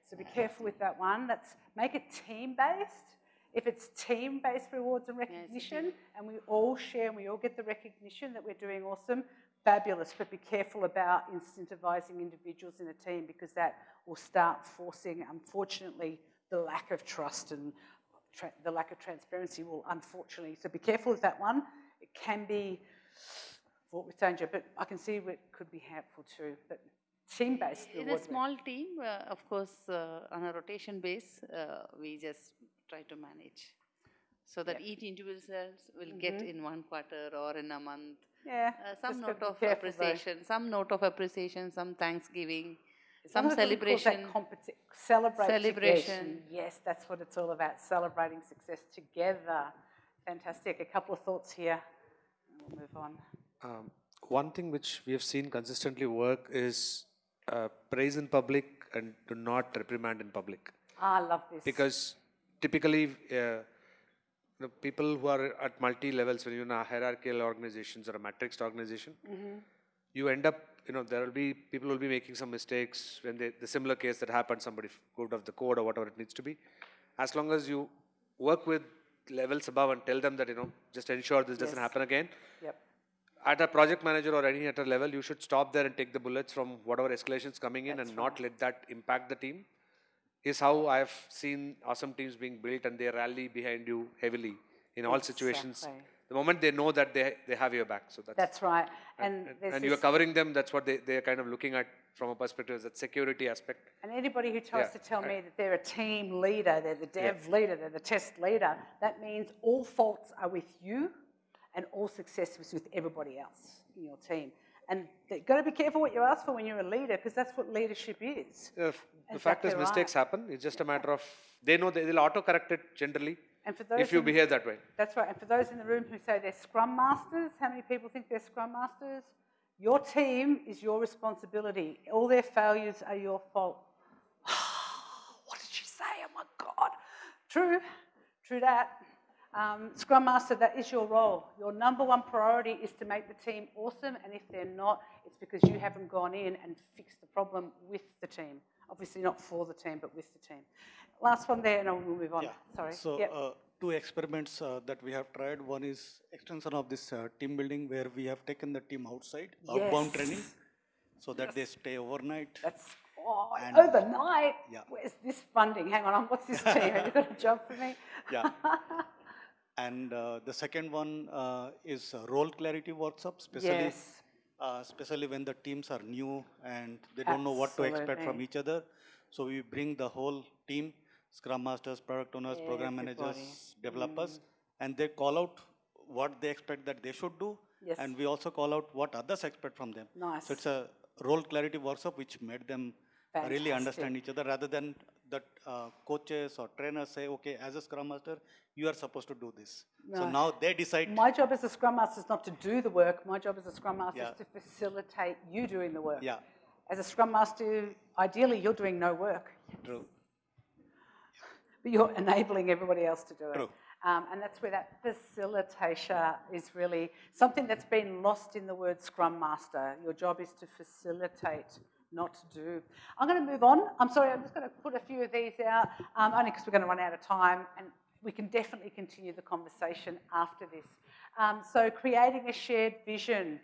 So be careful with that one. That's make it team based. If it's team based rewards and recognition, and we all share and we all get the recognition that we're doing awesome, fabulous. But be careful about incentivizing individuals in a team because that will start forcing, unfortunately, the lack of trust and the lack of transparency will unfortunately. So be careful with that one. It can be fraught with danger, but I can see it could be helpful too. But team based In a small team, uh, of course, uh, on a rotation base, uh, we just try to manage. So that each individuals will get Mhm. in one quarter or in a month. Yeah, Uh, some note of careful though. appreciation, some note of appreciation, some thanksgiving, some long as it calls that celebration. competi- celebrate celebration. together. Yes, that's what it's all about, celebrating success together. Fantastic. A couple of thoughts here. and We'll move on. Um, one thing which we have seen consistently work is uh, praise in public and do not reprimand in public. Ah, I love this. Because typically, uh, the people who are at multi levels, when you're in a hierarchical organizations or a matrixed organization, Mhm. you end up, you know, there will be people will be making some mistakes when they, the similar case that happened, somebody got off the code or whatever it needs to be. As long as you work with levels above and tell them that, you know, just ensure this doesn't happen again. Yep. At a project manager or any other level, you should stop there and take the bullets from whatever escalations coming in and not let that impact the team. Is how I've seen awesome teams being built and they rally behind you heavily in all situations. The moment they know that they, they have your back. So that's, That's right. and, And, and you're covering them, that's what they, they're kind of looking at from a perspective, is that security aspect. And anybody who tries Yeah, to tell I- me that they're a team leader, they're the dev leader, they're the test leader, that means all faults are with you and all success is with everybody else in your team. And you've got to be careful what you ask for when you're a leader, because that's what leadership is. F- the fact is, mistakes right. happen. It's just a matter of they know they, they'll auto correct it generally And for those if you in- behave that way. That's right. And for those in the room who say they're scrum masters, how many people think they're scrum masters? Your team is your responsibility. All their failures are your fault. what did she say? Oh my God. True, true that. Um, scrum master, that is your role. Your number one priority is to make the team awesome, and if they're not, it's because you haven't gone in and fixed the problem with the team. Obviously, not for the team, but with the team. Last one there, and we'll move on. Sorry. So Yep. uh, two experiments uh, that we have tried. One is extension of this uh, team building where we have taken the team outside, outbound training, so that they stay overnight. That's oh, And- overnight. Yeah. Where's this funding? Hang on, what's this team? Have you got a job for me? Yeah. and uh, the second one uh, is role clarity workshop, especially Yes. Uh, especially when the teams are new and they don't know what to expect from each other. So we bring the whole team, Scrum Masters, Product Owners, Program Everybody. Managers, developers, and they call out what they expect that they should do, Yes. and we also call out what others expect from them. Nice. So it's a role clarity workshop which made them really understand each other rather than that uh, coaches or trainers say, okay, as a Scrum Master, you are supposed to do this. So now they decide. My job as a Scrum Master is not to do the work. My job as a Scrum Master Yeah. is to facilitate you doing the work. Yeah, As a Scrum Master, ideally, you're doing no work, true. but you're enabling everybody else to do it. True. Um, and that's where that facilitator is really something that's been lost in the word Scrum Master. Your job is to facilitate, not to do. I'm going to move on. I'm sorry, I'm just going to put a few of these out, um, only because we're going to run out of time, and we can definitely continue the conversation after this. Um, so, creating a shared vision,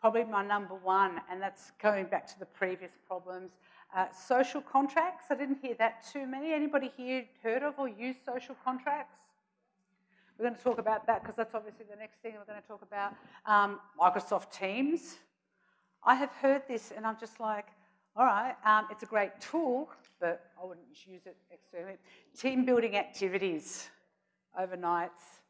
probably my number one, and that's going back to the previous problems. Uh, social contracts, I didn't hear that too many. Anybody here heard of or used social contracts? We're going to talk about that because that's obviously the next thing we're going to talk about. Um, Microsoft Teams. I have heard this and I'm just like, all right, um, it's a great tool, but I wouldn't use it externally. Team building activities, overnights,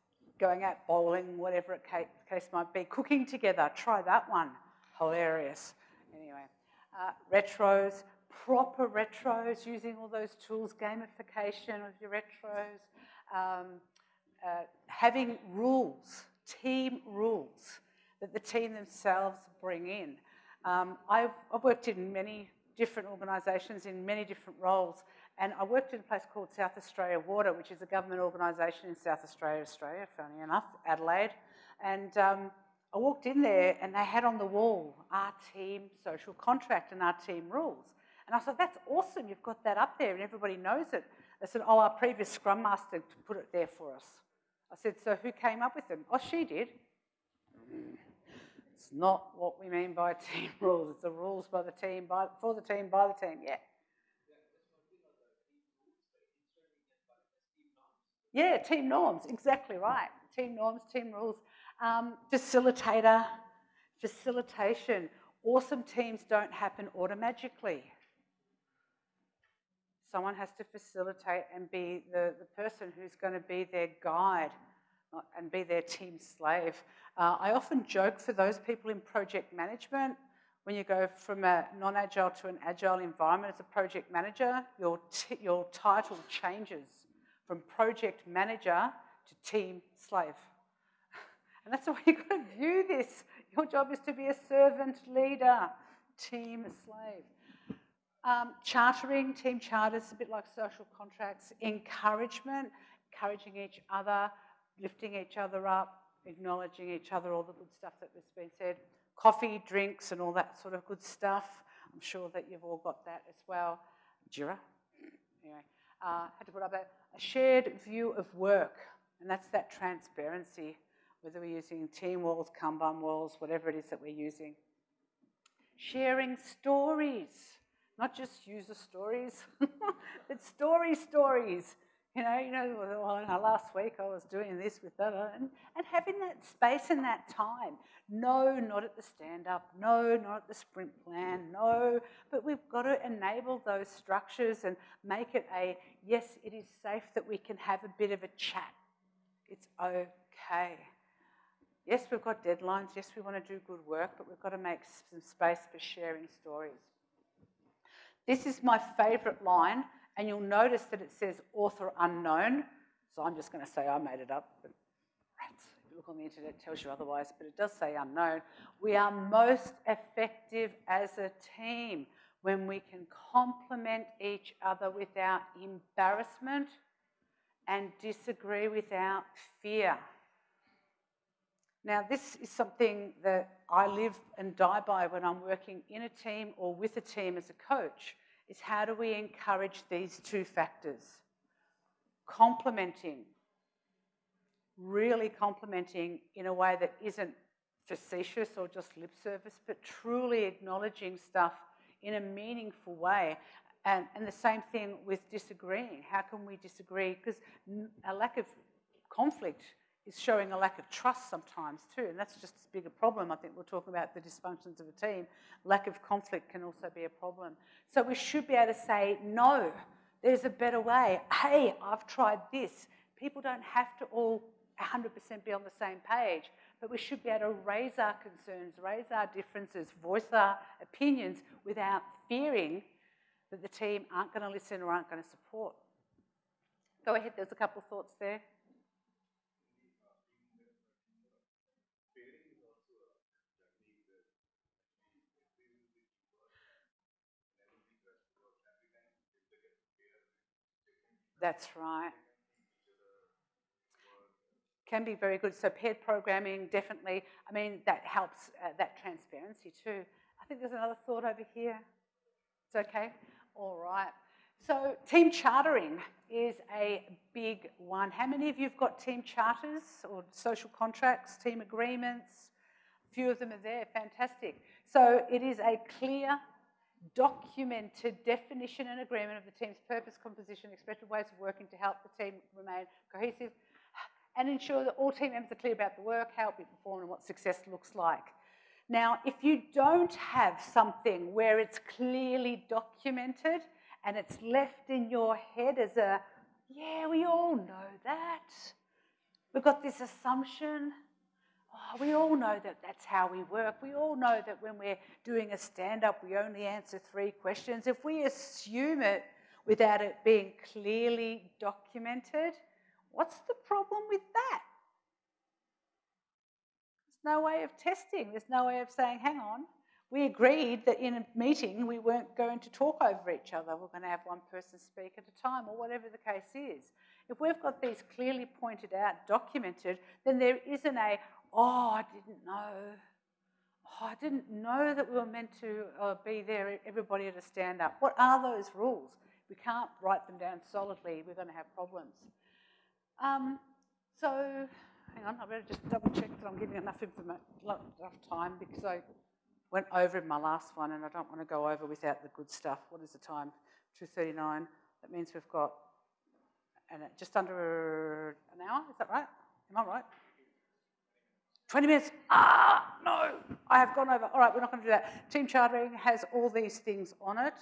going out bowling, whatever it ca- case might be, cooking together, try that one. Hilarious. Anyway, uh, retros, proper retros, using all those tools, gamification of your retros. Um, uh, having rules, team rules that the team themselves bring in. Um, I've, I've worked in many different organisations in many different roles, and I worked in a place called South Australia Water, which is a government organisation in South Australia, Australia, funny enough, Adelaide. And um, I walked in there, and they had on the wall our team social contract and our team rules. And I said, that's awesome, you've got that up there, and everybody knows it. They said, oh, our previous Scrum Master put it there for us. I said, so who came up with them? Oh, she did. It's not what we mean by team rules. It's the rules by the team, by, for the team, by the team. Yeah. Yeah, team norms. Exactly right. Team norms, team rules. Um, facilitator, facilitation. Awesome teams don't happen automatically. Someone has to facilitate and be the, the person who's going to be their guide and be their team slave. Uh, I often joke for those people in project management, when you go from a non-agile to an agile environment as a project manager, your, your title changes from project manager to team slave. And that's the way you've got to view this. Your job is to be a servant leader, team slave. Um, chartering, team charters, a bit like social contracts. Encouragement, encouraging each other, lifting each other up, acknowledging each other, all the good stuff that has been said. Coffee, drinks, and all that sort of good stuff. I'm sure that you've all got that as well. Jira. Anyway, uh, had to put up a, a shared view of work, and that's that transparency, whether we're using team walls, Kanban walls, whatever it is that we're using. Sharing stories not just user stories, but story stories. You know, you know, well, last week I was doing this with that, and, and having that space and that time. No, not at the stand up. No, not at the sprint plan. No, but we've got to enable those structures and make it a yes, it is safe that we can have a bit of a chat. It's okay. Yes, we've got deadlines. Yes, we want to do good work, but we've got to make some space for sharing stories. This is my favourite line, and you'll notice that it says author unknown. So I'm just going to say I made it up. But if you look on the internet, it tells you otherwise, but it does say unknown. We are most effective as a team when we can compliment each other without embarrassment and disagree without fear. Now, this is something that I live and die by when I'm working in a team or with a team as a coach, is how do we encourage these two factors? Complimenting, really complimenting in a way that isn't facetious or just lip service, but truly acknowledging stuff in a meaningful way. And, and the same thing with disagreeing. How can we disagree? Because a lack of conflict is showing a lack of trust sometimes too, and that's just as big a problem. I think we're talking about the dysfunctions of a team. Lack of conflict can also be a problem. So we should be able to say, no, there's a better way. Hey, I've tried this. People don't have to all 100% be on the same page, but we should be able to raise our concerns, raise our differences, voice our opinions without fearing that the team aren't going to listen or aren't going to support. Go ahead, there's a couple of thoughts there. That's right. Can be very good. So paired programming, definitely. I mean, that helps uh, that transparency too. I think there's another thought over here. It's okay? All right. So team chartering is a big one. How many of you have got team charters or social contracts, team agreements? A few of them are there. Fantastic. So it is a clear documented definition and agreement of the team's purpose, composition, expected ways of working to help the team remain cohesive and ensure that all team members are clear about the work, how it be performed and what success looks like. Now, if you don't have something where it's clearly documented and it's left in your head as a, yeah, we all know that. We've got this assumption Oh, we all know that that's how we work. We all know that when we're doing a stand up, we only answer three questions. If we assume it without it being clearly documented, what's the problem with that? There's no way of testing, there's no way of saying, hang on. We agreed that in a meeting we weren't going to talk over each other. We're going to have one person speak at a time, or whatever the case is. If we've got these clearly pointed out, documented, then there isn't a, oh, I didn't know. Oh, I didn't know that we were meant to uh, be there, everybody at a stand up. What are those rules? We can't write them down solidly, we're going to have problems. Um, so, hang on, I better just double check that I'm giving enough, enough time because I went over in my last one and I don't want to go over without the good stuff. What is the time? 2.39. That means we've got just under an hour, is that right? Am I right? 20 minutes. Ah, no, I have gone over. All right, we're not going to do that. Team chartering has all these things on it.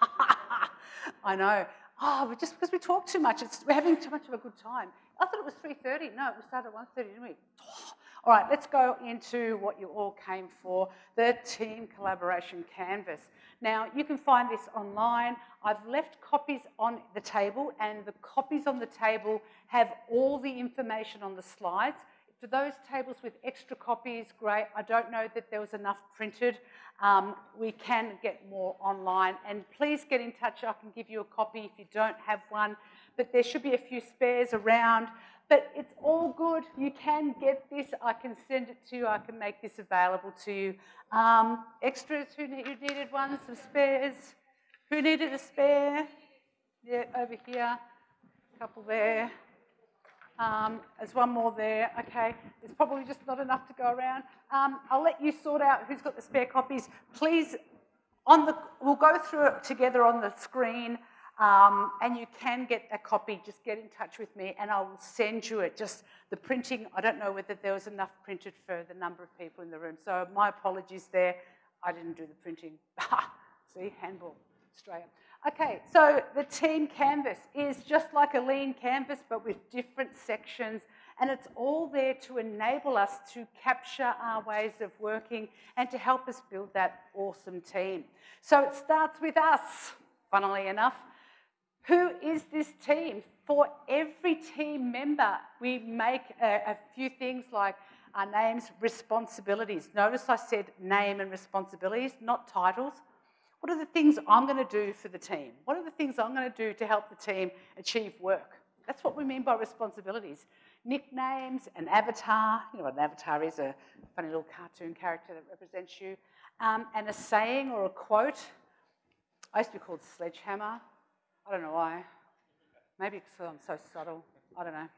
I know. Oh, just because we talk too much, it's, we're having too much of a good time. I thought it was 3.30. No, we started at 1.30, didn't we? All right, let's go into what you all came for, the team collaboration canvas. Now, you can find this online. I've left copies on the table, and the copies on the table have all the information on the slides. For those tables with extra copies, great. I don't know that there was enough printed. Um, we can get more online. And please get in touch. I can give you a copy if you don't have one. But there should be a few spares around. But it's all good. You can get this. I can send it to you. I can make this available to you. Um, extras, who, need, who needed one? Some spares. Who needed a spare? Yeah, over here. A couple there. Um, there's one more there. Okay, there's probably just not enough to go around. Um, I'll let you sort out who's got the spare copies. Please, on the, we'll go through it together on the screen. Um, and you can get a copy, just get in touch with me and I will send you it. Just the printing, I don't know whether there was enough printed for the number of people in the room. So my apologies there. I didn't do the printing. See, handball, Australia. Okay, so the team canvas is just like a lean canvas, but with different sections And it's all there to enable us to capture our ways of working and to help us build that awesome team. So it starts with us, funnily enough. Who is this team? For every team member, we make a, a few things like our names, responsibilities. Notice I said name and responsibilities, not titles. What are the things I'm going to do for the team? What are the things I'm going to do to help the team achieve work? That's what we mean by responsibilities. Nicknames, an avatar, you know what an avatar is, a funny little cartoon character that represents you, um, and a saying or a quote. I used to be called Sledgehammer. I don't know why. Maybe because I'm so subtle. I don't know.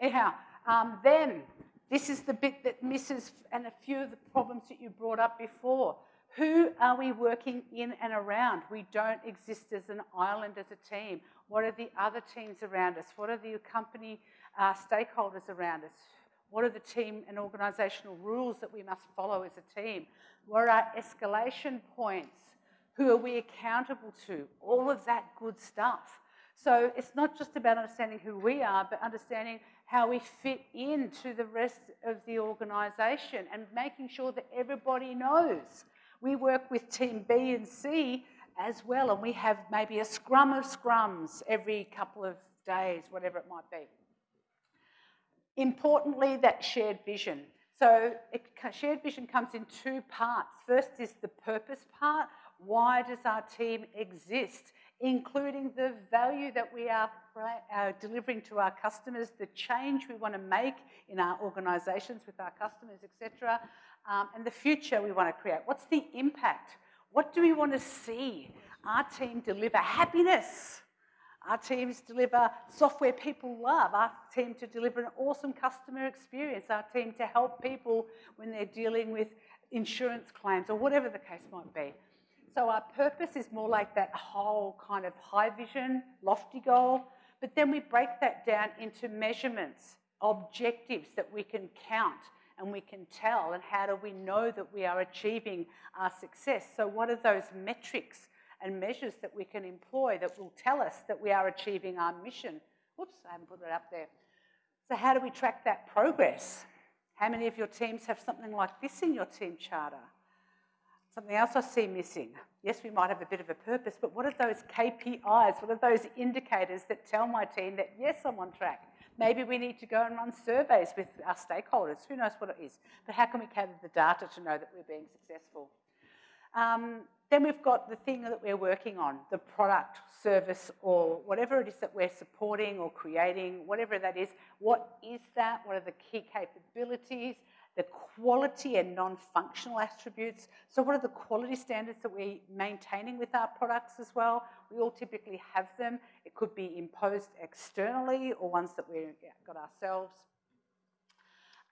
Anyhow, um, then this is the bit that misses, and a few of the problems that you brought up before. Who are we working in and around? We don't exist as an island, as a team. What are the other teams around us? What are the company uh, stakeholders around us? What are the team and organisational rules that we must follow as a team? What are our escalation points? Who are we accountable to? All of that good stuff. So it's not just about understanding who we are, but understanding how we fit into the rest of the organisation and making sure that everybody knows. We work with team B and C as well, and we have maybe a scrum of scrums every couple of days, whatever it might be. Importantly, that shared vision. So it, shared vision comes in two parts. First is the purpose part. Why does our team exist? including the value that we are uh, delivering to our customers, the change we want to make in our organisations with our customers, etc., um, and the future we want to create. What's the impact? What do we want to see our team deliver? Happiness. Our teams deliver software people love. Our team to deliver an awesome customer experience. Our team to help people when they're dealing with insurance claims or whatever the case might be. So our purpose is more like that whole kind of high vision, lofty goal, but then we break that down into measurements, objectives that we can count and we can tell, and how do we know that we are achieving our success? So what are those metrics and measures that we can employ that will tell us that we are achieving our mission? Whoops, I haven't put it up there. So how do we track that progress? How many of your teams have something like this in your team charter? Something else I see missing. Yes, we might have a bit of a purpose, but what are those KPIs? What are those indicators that tell my team that, yes, I'm on track? Maybe we need to go and run surveys with our stakeholders. Who knows what it is? But how can we gather the data to know that we're being successful? Um, then we've got the thing that we're working on, the product, service, or whatever it is that we're supporting or creating, whatever that is. What is that? What are the key capabilities? The quality and non-functional attributes. So what are the quality standards that we're maintaining with our products as well? We all typically have them. It could be imposed externally or ones that we've got ourselves.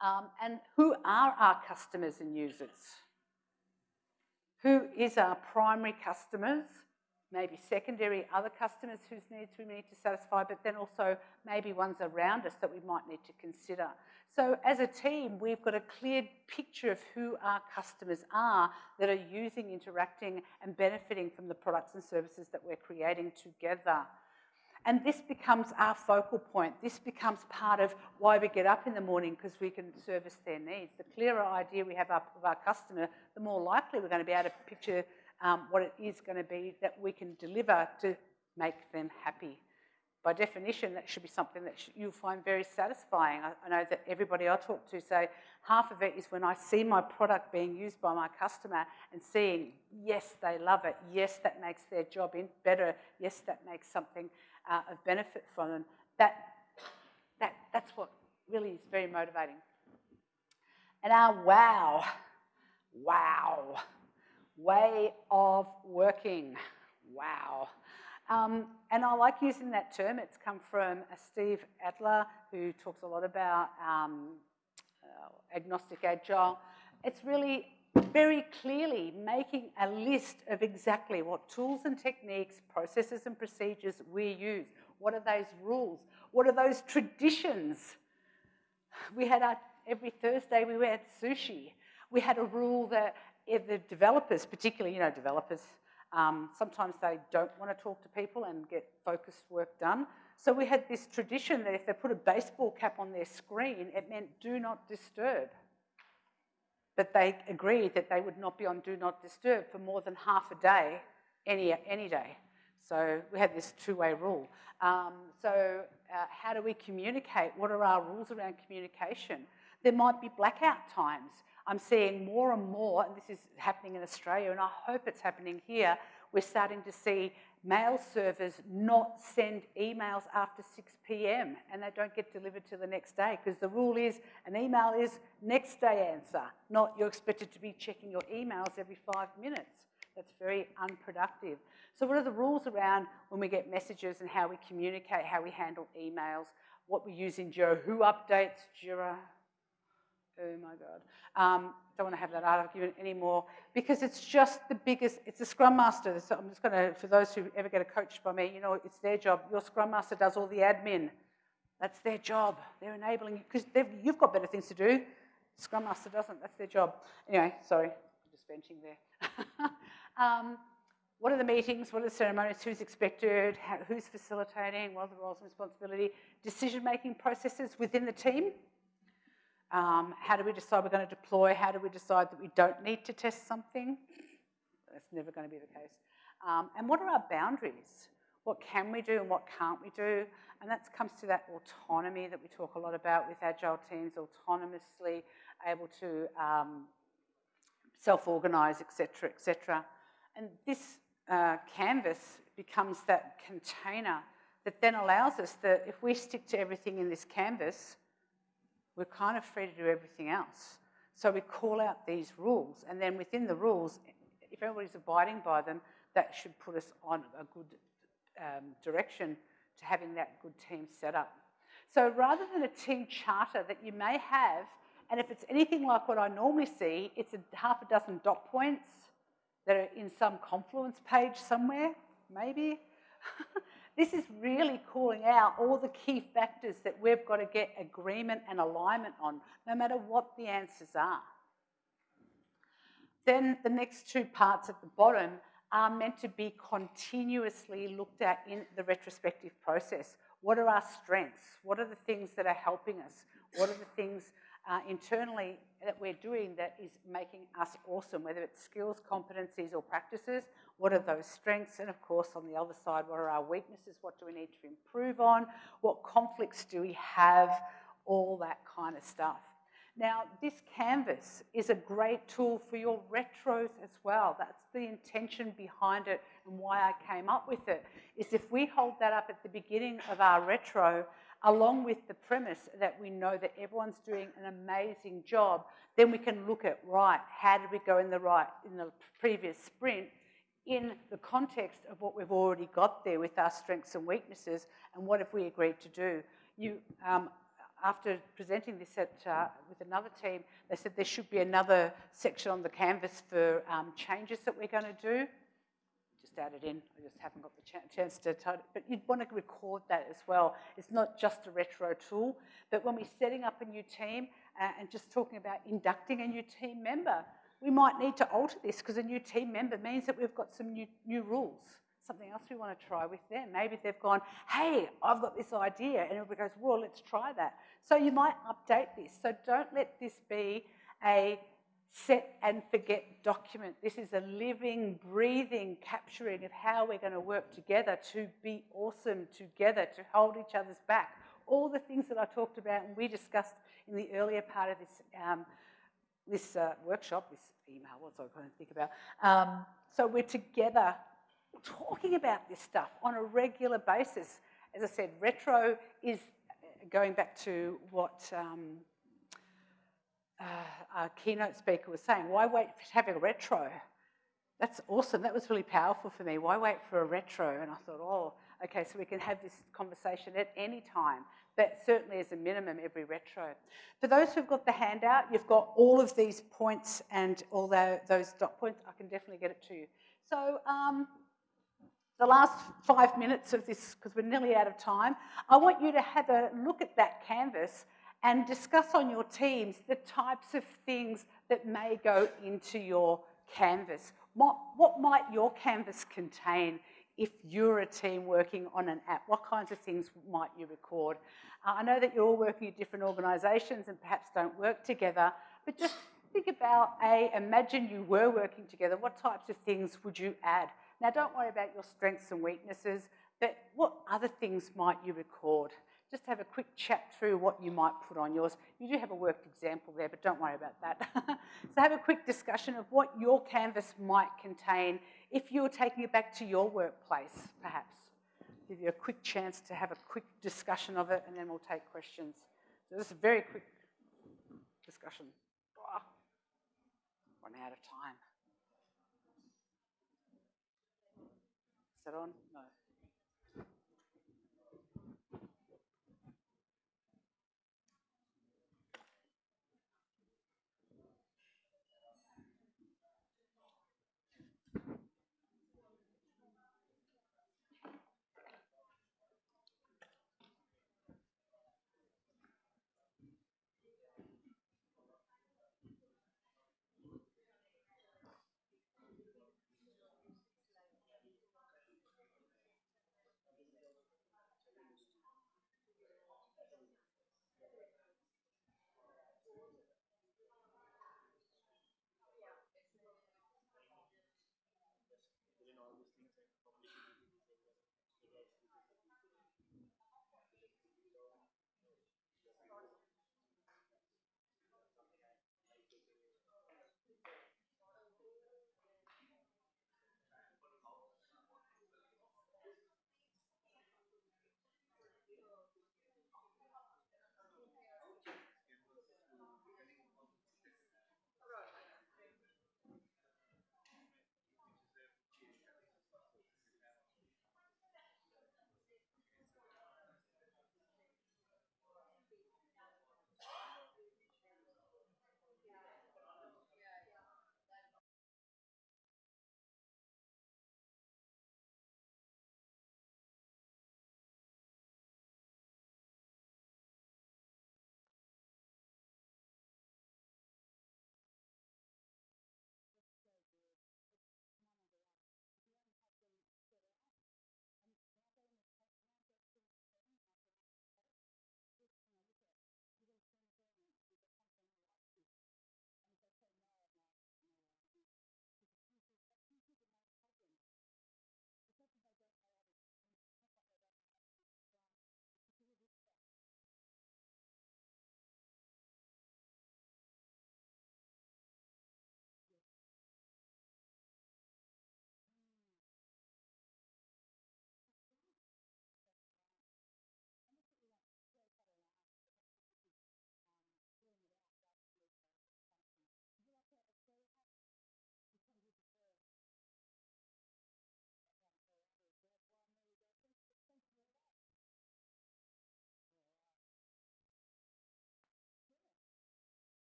Um, and who are our customers and users? Who is our primary customers? Maybe secondary other customers whose needs we need to satisfy, but then also maybe ones around us that we might need to consider. So as a team, we've got a clear picture of who our customers are that are using, interacting and benefiting from the products and services that we're creating together. And this becomes our focal point. This becomes part of why we get up in the morning because we can service their needs. The clearer idea we have of our customer, the more likely we're going to be able to picture um, what it is going to be that we can deliver to make them happy by definition, that should be something that you'll find very satisfying. I, I, know that everybody I talk to say half of it is when I see my product being used by my customer and seeing, yes, they love it. Yes, that makes their job better. Yes, that makes something uh, of benefit for them. That, that, that's what really is very motivating. And our wow, wow, way of working, wow. Um, and I like using that term. It's come from uh, Steve Adler, who talks a lot about um, uh, agnostic agile. It's really very clearly making a list of exactly what tools and techniques, processes and procedures we use. What are those rules? What are those traditions? We had our, every Thursday we had sushi. We had a rule that if the developers, particularly, you know, developers, um, sometimes they don't want to talk to people and get focused work done. So we had this tradition that if they put a baseball cap on their screen, it meant do not disturb. But they agreed that they would not be on do not disturb for more than half a day, any, any day. So we had this two-way rule. Um, so uh, how do we communicate? What are our rules around communication? There might be blackout times. I'm seeing more and more, and this is happening in Australia, and I hope it's happening here, we're starting to see mail servers not send emails after 6 p.m. and they don't get delivered to the next day because the rule is an email is next day answer, not you're expected to be checking your emails every five minutes. That's very unproductive. So what are the rules around when we get messages and how we communicate, how we handle emails, what we use in Jira, who updates Jira, Oh my God. Um, don't want to have that argument anymore because it's just the biggest, it's a Scrum Master. So I'm just going to, for those who ever get a coach by me, you know, it's their job. Your Scrum Master does all the admin. That's their job. They're enabling you because you've got better things to do. Scrum Master doesn't. That's their job. Anyway, sorry, I'm just venting there. um, what are the meetings? What are the ceremonies? Who's expected? How, who's facilitating? What are the roles and responsibility? Decision-making processes within the team. Um, how do we decide we're going to deploy? How do we decide that we don't need to test something? That's never going to be the case. Um, and what are our boundaries? What can we do and what can't we do? And that comes to that autonomy that we talk a lot about with agile teams, autonomously able to um, self-organize, etc., etc. And this uh, canvas becomes that container that then allows us that if we stick to everything in this canvas, we're kind of free to do everything else. So we call out these rules, and then within the rules, if everybody's abiding by them, that should put us on a good um, direction to having that good team set up. So rather than a team charter that you may have, and if it's anything like what I normally see, it's a half a dozen dot points that are in some confluence page somewhere, maybe. This is really calling out all the key factors that we've got to get agreement and alignment on, no matter what the answers are. Then the next two parts at the bottom are meant to be continuously looked at in the retrospective process. What are our strengths? What are the things that are helping us? What are the things uh, internally that we're doing that is making us awesome, whether it's skills, competencies, or practices, what are those strengths? And of course, on the other side, what are our weaknesses? What do we need to improve on? What conflicts do we have? All that kind of stuff. Now, this canvas is a great tool for your retros as well. That's the intention behind it and why I came up with it, is if we hold that up at the beginning of our retro, along with the premise that we know that everyone's doing an amazing job, then we can look at, right, how did we go in the right, in the previous sprint, in the context of what we've already got there with our strengths and weaknesses and what have we agreed to do. You, um, after presenting this at, uh, with another team, they said there should be another section on the canvas for um, changes that we're going to do. Just added in, I just haven't got the ch chance to but you'd want to record that as well. It's not just a retro tool, but when we're setting up a new team uh, and just talking about inducting a new team member, we might need to alter this because a new team member means that we've got some new, new rules. Something else we want to try with them. Maybe they've gone, hey, I've got this idea. And everybody goes, well, let's try that. So you might update this. So don't let this be a set and forget document. This is a living, breathing capturing of how we're going to work together to be awesome together, to hold each other's back. All the things that I talked about and we discussed in the earlier part of this um, this uh, workshop, this email, what's I going to think about? Um, so we're together talking about this stuff on a regular basis. As I said, retro is uh, going back to what um, uh, our keynote speaker was saying. Why wait for having a retro? That's awesome. That was really powerful for me. Why wait for a retro? And I thought, oh, okay, so we can have this conversation at any time but certainly as a minimum every retro. For those who've got the handout, you've got all of these points and all the, those dot points. I can definitely get it to you. So um, the last five minutes of this, because we're nearly out of time, I want you to have a look at that canvas and discuss on your teams the types of things that may go into your canvas. What, what might your canvas contain if you're a team working on an app? What kinds of things might you record? Uh, I know that you're all working at different organisations and perhaps don't work together, but just think about, A, imagine you were working together. What types of things would you add? Now, don't worry about your strengths and weaknesses, but what other things might you record? Just have a quick chat through what you might put on yours. You do have a worked example there, but don't worry about that. so have a quick discussion of what your canvas might contain if you're taking it back to your workplace, perhaps. Give you a quick chance to have a quick discussion of it, and then we'll take questions. So this is a very quick discussion. Oh, run out of time. Is that on? No.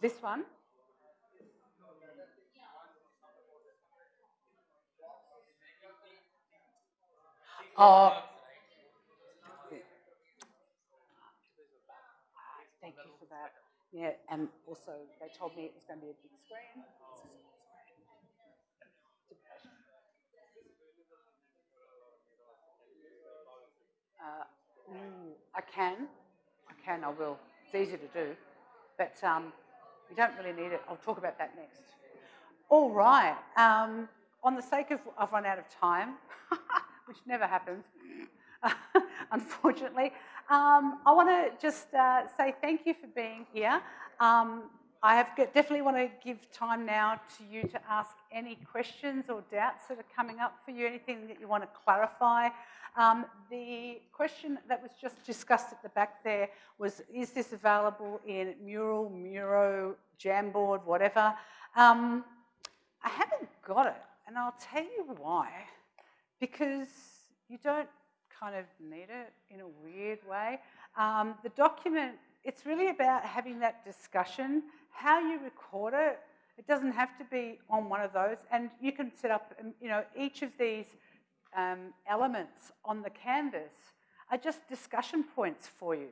This one? Oh, thank you for that. Yeah, and also they told me it was going to be a big screen. Uh, mm, I can, I can, I will. It's easy to do, but um, you don't really need it. I'll talk about that next. All right. Um, on the sake of I've run out of time, which never happens, unfortunately, um, I want to just uh, say thank you for being here. Um, I have definitely want to give time now to you to ask any questions or doubts that are coming up for you, anything that you want to clarify. Um, the question that was just discussed at the back there was, is this available in Mural, Miro, Jamboard, whatever? Um, I haven't got it, and I'll tell you why. Because you don't kind of need it in a weird way. Um, the document, it's really about having that discussion how you record it, it doesn't have to be on one of those. And you can set up, um, you know, each of these um, elements on the canvas are just discussion points for you.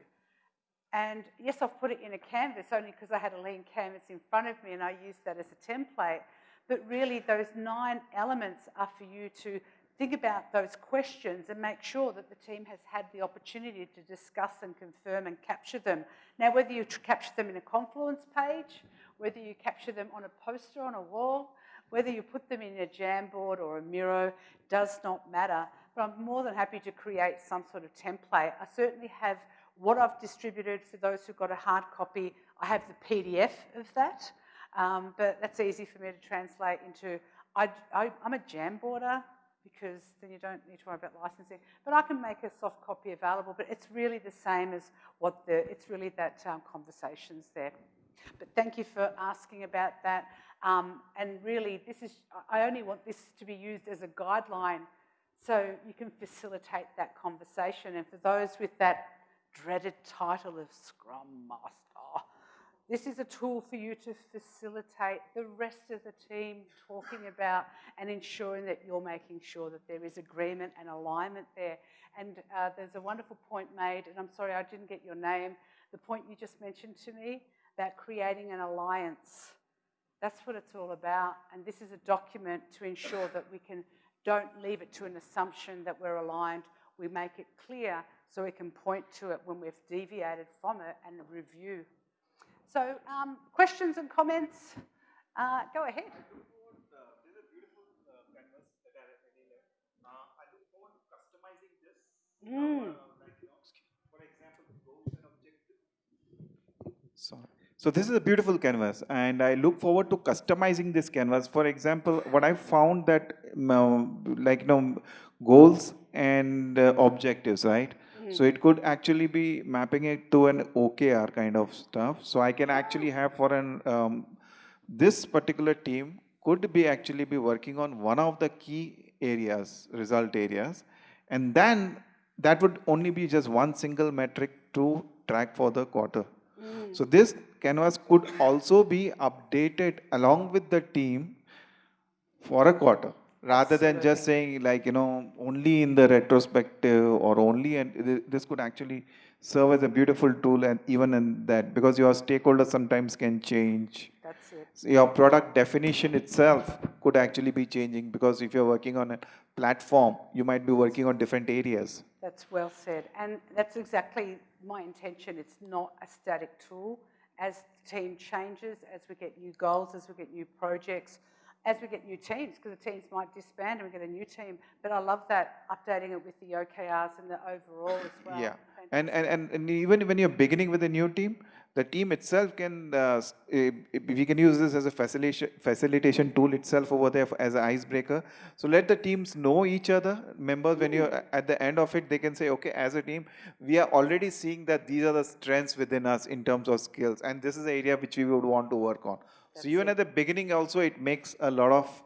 And yes, I've put it in a canvas only because I had a lean canvas in front of me and I used that as a template. But really, those nine elements are for you to think about those questions and make sure that the team has had the opportunity to discuss and confirm and capture them. Now, whether you capture them in a Confluence page, whether you capture them on a poster on a wall, whether you put them in a Jamboard or a Miro, does not matter. But I'm more than happy to create some sort of template. I certainly have what I've distributed for those who've got a hard copy. I have the PDF of that, um, but that's easy for me to translate into. I, am a Jamboarder because then you don't need to worry about licensing. But I can make a soft copy available, but it's really the same as what the, it's really that um, conversation's there. But thank you for asking about that. Um, and really, this is, I only want this to be used as a guideline so you can facilitate that conversation. And for those with that dreaded title of Scrum Master, this is a tool for you to facilitate the rest of the team talking about and ensuring that you're making sure that there is agreement and alignment there. And uh, there's a wonderful point made, and I'm sorry I didn't get your name, the point you just mentioned to me about creating an alliance. That's what it's all about. And this is a document to ensure that we can don't leave it to an assumption that we're aligned. We make it clear so we can point to it when we've deviated from it and review. So, um, questions and comments? Uh, go ahead. Mm. Sorry. So this is a beautiful canvas and I look forward to customizing this canvas. For example, what I found that um, like you know goals and uh, objectives, right? So it could actually be mapping it to an OKR kind of stuff. So I can actually have for an, um, this particular team could be actually be working on one of the key areas, result areas. And then that would only be just one single metric to track for the quarter. Mm. So this canvas could also be updated along with the team for a quarter rather than just saying like you know only in the retrospective or only and this could actually serve as a beautiful tool and even in that because your stakeholders sometimes can change. That's it. So your product definition itself could actually be changing because if you're working on a platform you might be working on different areas. That's well said. And that's exactly my intention. It's not a static tool. As the team changes as we get new goals as we get new projects as we get new teams, because the teams might disband and we get a new team. But I love that, updating it with the OKRs and the overall as well. Yeah, and, and, and, and even when you're beginning with a new team, the team itself can, uh, we can use this as a facilitation, facilitation tool itself over there as an icebreaker. So let the teams know each other. Members, when you're at the end of it, they can say, okay, as a team, we are already seeing that these are the strengths within us in terms of skills. And this is the area which we would want to work on. That's so even it. at the beginning also, it makes a lot of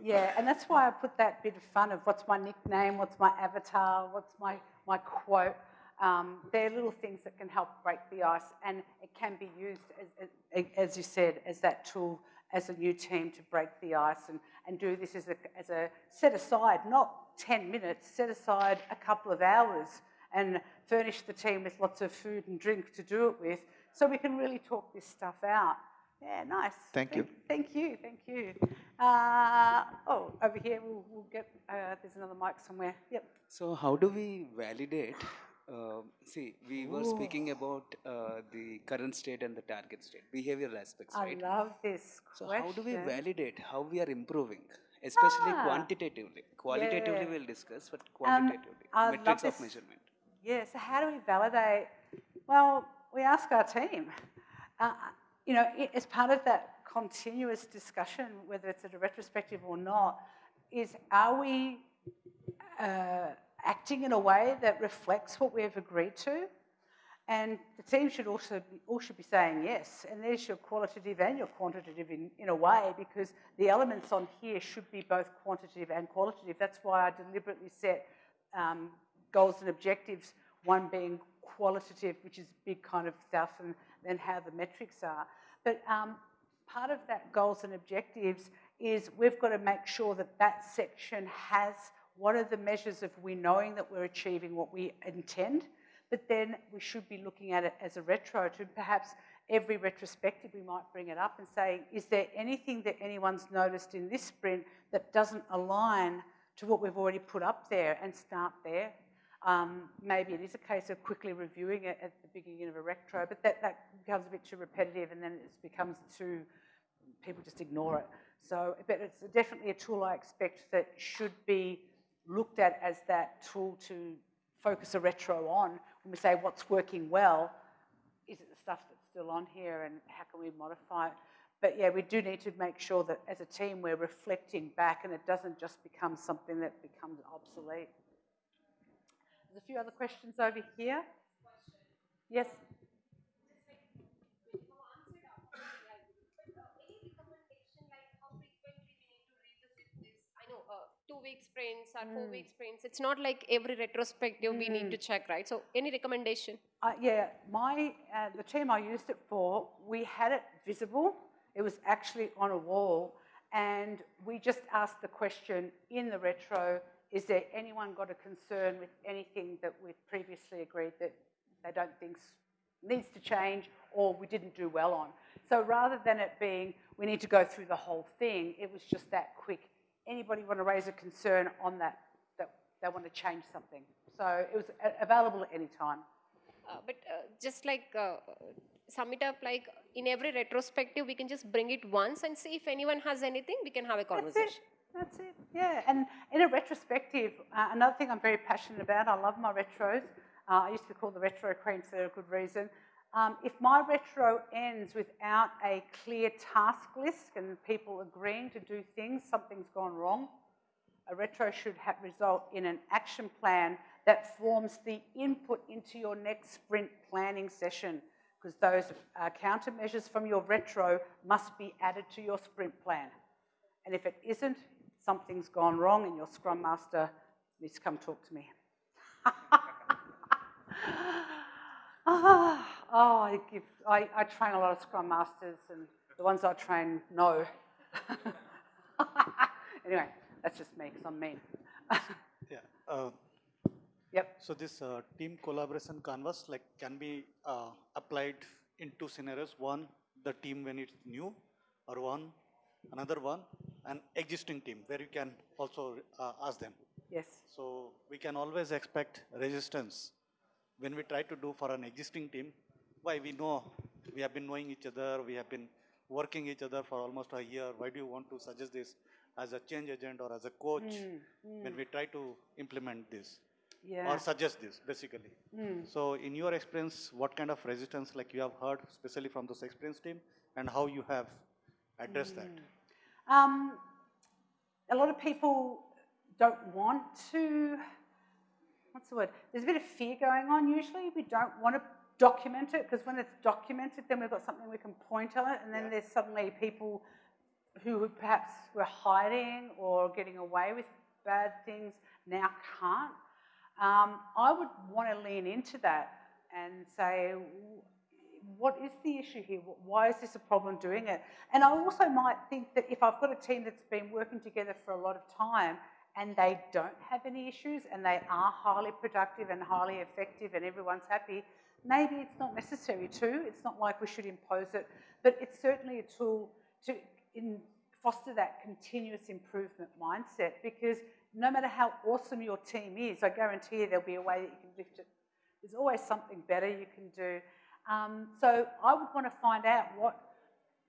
yeah, and that's why I put that bit of fun of what's my nickname, what's my avatar, what's my, my quote. Um, they're little things that can help break the ice, and it can be used, as, as, as, you said, as that tool as a new team to break the ice and, and do this as a, as a set aside, not 10 minutes, set aside a couple of hours and furnish the team with lots of food and drink to do it with so we can really talk this stuff out. Yeah, nice. Thank, you. Thank you, thank you. Uh, oh, over here, we'll, we'll get, uh, there's another mic somewhere. Yep. So how do we validate? Uh, see, we were speaking about uh, the current state and the target state, behavioral aspects, right? I love this So question. how do we validate how we are improving? Especially ah, quantitatively. Qualitatively yeah. we'll discuss, but um, quantitatively, um, metrics of measurement. Yeah, so how do we validate? Well, we ask our team. You know, as part of that continuous discussion, whether it's at a retrospective or not, is are we uh, acting in a way that reflects what we've agreed to? And the team should also be, all should be saying yes. And there's your qualitative and your quantitative in, in a way, because the elements on here should be both quantitative and qualitative. That's why I deliberately set um, goals and objectives, one being qualitative, which is big kind of stuff, and then how the metrics are. But um, part of that goals and objectives is we've got to make sure that that section has what are the measures of we knowing that we're achieving what we intend, but then we should be looking at it as a retro to perhaps every retrospective we might bring it up and say, is there anything that anyone's noticed in this sprint that doesn't align to what we've already put up there and start there. Um, maybe it is a case of quickly reviewing it at the beginning of a retro, but that, that becomes a bit too repetitive and then it becomes too, people just ignore it. So, but it's definitely a tool I expect that should be looked at as that tool to focus a retro on when we say what's working well. Is it the stuff that's still on here and how can we modify it? But yeah, we do need to make sure that as a team we're reflecting back and it doesn't just become something that becomes obsolete. There's a few other questions over here. Yes? two week sprints or four week sprints. It's not like every retrospective we need to check, right? So, any recommendation? Uh, yeah, my uh, the team I used it for, we had it visible. It was actually on a wall, and we just asked the question in the retro: Is there anyone got a concern with anything that we've previously agreed that they don't think needs to change or we didn't do well on? So rather than it being we need to go through the whole thing, it was just that quick anybody want to raise a concern on that, that they want to change something. So it was available at any time. Uh, but uh, just like uh, sum it up, like in every retrospective, we can just bring it once and see if anyone has anything, we can have a conversation. That's it. Yeah. And in a retrospective, uh, another thing I'm very passionate about, I love my retros. Uh, I used to be called the retro queen for a good reason. Um, if my retro ends without a clear task list and people agreeing to do things, something's gone wrong. A retro should result in an action plan that forms the input into your next sprint planning session because those uh, countermeasures from your retro must be added to your sprint plan. And if it isn't, something's gone wrong and your Scrum Master needs to come talk to me. ah. Oh, I, give, I, I train a lot of Scrum Masters, and the ones I train know. anyway, that's just me, because I'm mean. yeah. Uh, yep. So this uh, team collaboration canvas like can be uh, applied in two scenarios. One, the team when it's new, or one, another one, an existing team where you can also uh, ask them. Yes. So we can always expect resistance when we try to do for an existing team why we know, we have been knowing each other, we have been working each other for almost a year. Why do you want to suggest this as a change agent or as a coach mm, mm. when we try to implement this? Yeah. Or suggest this, basically. Mm. So in your experience, what kind of resistance like you have heard, especially from this experience team, and how you have addressed that? Um, a lot of people don't want to, what's the word? There's a bit of fear going on usually. We don't want to document it because when it's documented, then we've got something we can point at it, and then yeah. there's suddenly people who perhaps were hiding or getting away with bad things now can't. Um, I would want to lean into that and say, what is the issue here? Why is this a problem doing it? And I also might think that if I've got a team that's been working together for a lot of time and they don't have any issues and they are highly productive and highly effective and everyone's happy, Maybe it's not necessary to, it's not like we should impose it, but it's certainly a tool to foster that continuous improvement mindset because no matter how awesome your team is, I guarantee you there'll be a way that you can lift it. There's always something better you can do. Um, so I would want to find out what,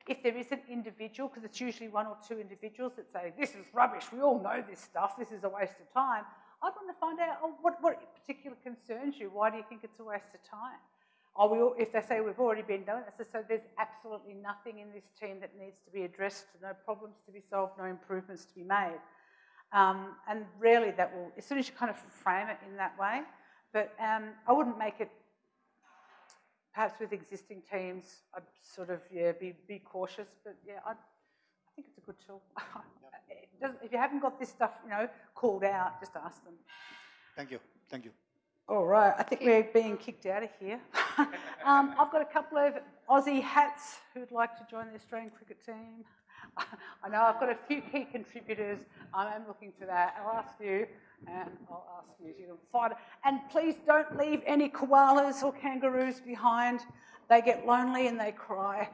if there is an individual, because it's usually one or two individuals that say, this is rubbish, we all know this stuff, this is a waste of time. I'd want to find out oh, what, what particular concerns you. Why do you think it's a waste of time? Or we, if they say we've already been done it, so there's absolutely nothing in this team that needs to be addressed, no problems to be solved, no improvements to be made. Um, and rarely that will, as soon as you kind of frame it in that way, but um, I wouldn't make it, perhaps with existing teams, I'd sort of, yeah, be, be cautious, but yeah, I'd, I think it's a good tool. if you haven't got this stuff, you know, called out, just ask them. Thank you. Thank you. All right, I think we're being kicked out of here. um, I've got a couple of Aussie hats who'd like to join the Australian cricket team. I know I've got a few key contributors. I am looking for that. I'll ask you, and I'll ask you to find. And please don't leave any koalas or kangaroos behind. They get lonely and they cry.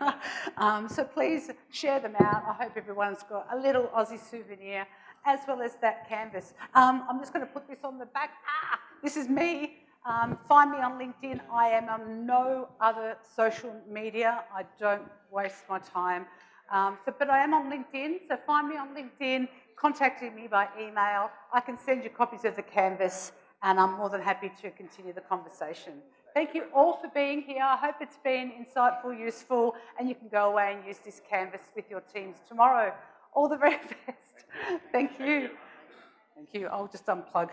um, so please share them out. I hope everyone's got a little Aussie souvenir as well as that canvas. Um, I'm just going to put this on the back. Ah, this is me. Um, find me on LinkedIn. I am on no other social media. I don't waste my time. Um, so, but I am on LinkedIn, so find me on LinkedIn, contact me by email. I can send you copies of the canvas, and I'm more than happy to continue the conversation. Thank you all for being here. I hope it's been insightful, useful, and you can go away and use this canvas with your teams tomorrow. All the very best. Thank you. Thank you. I'll just unplug.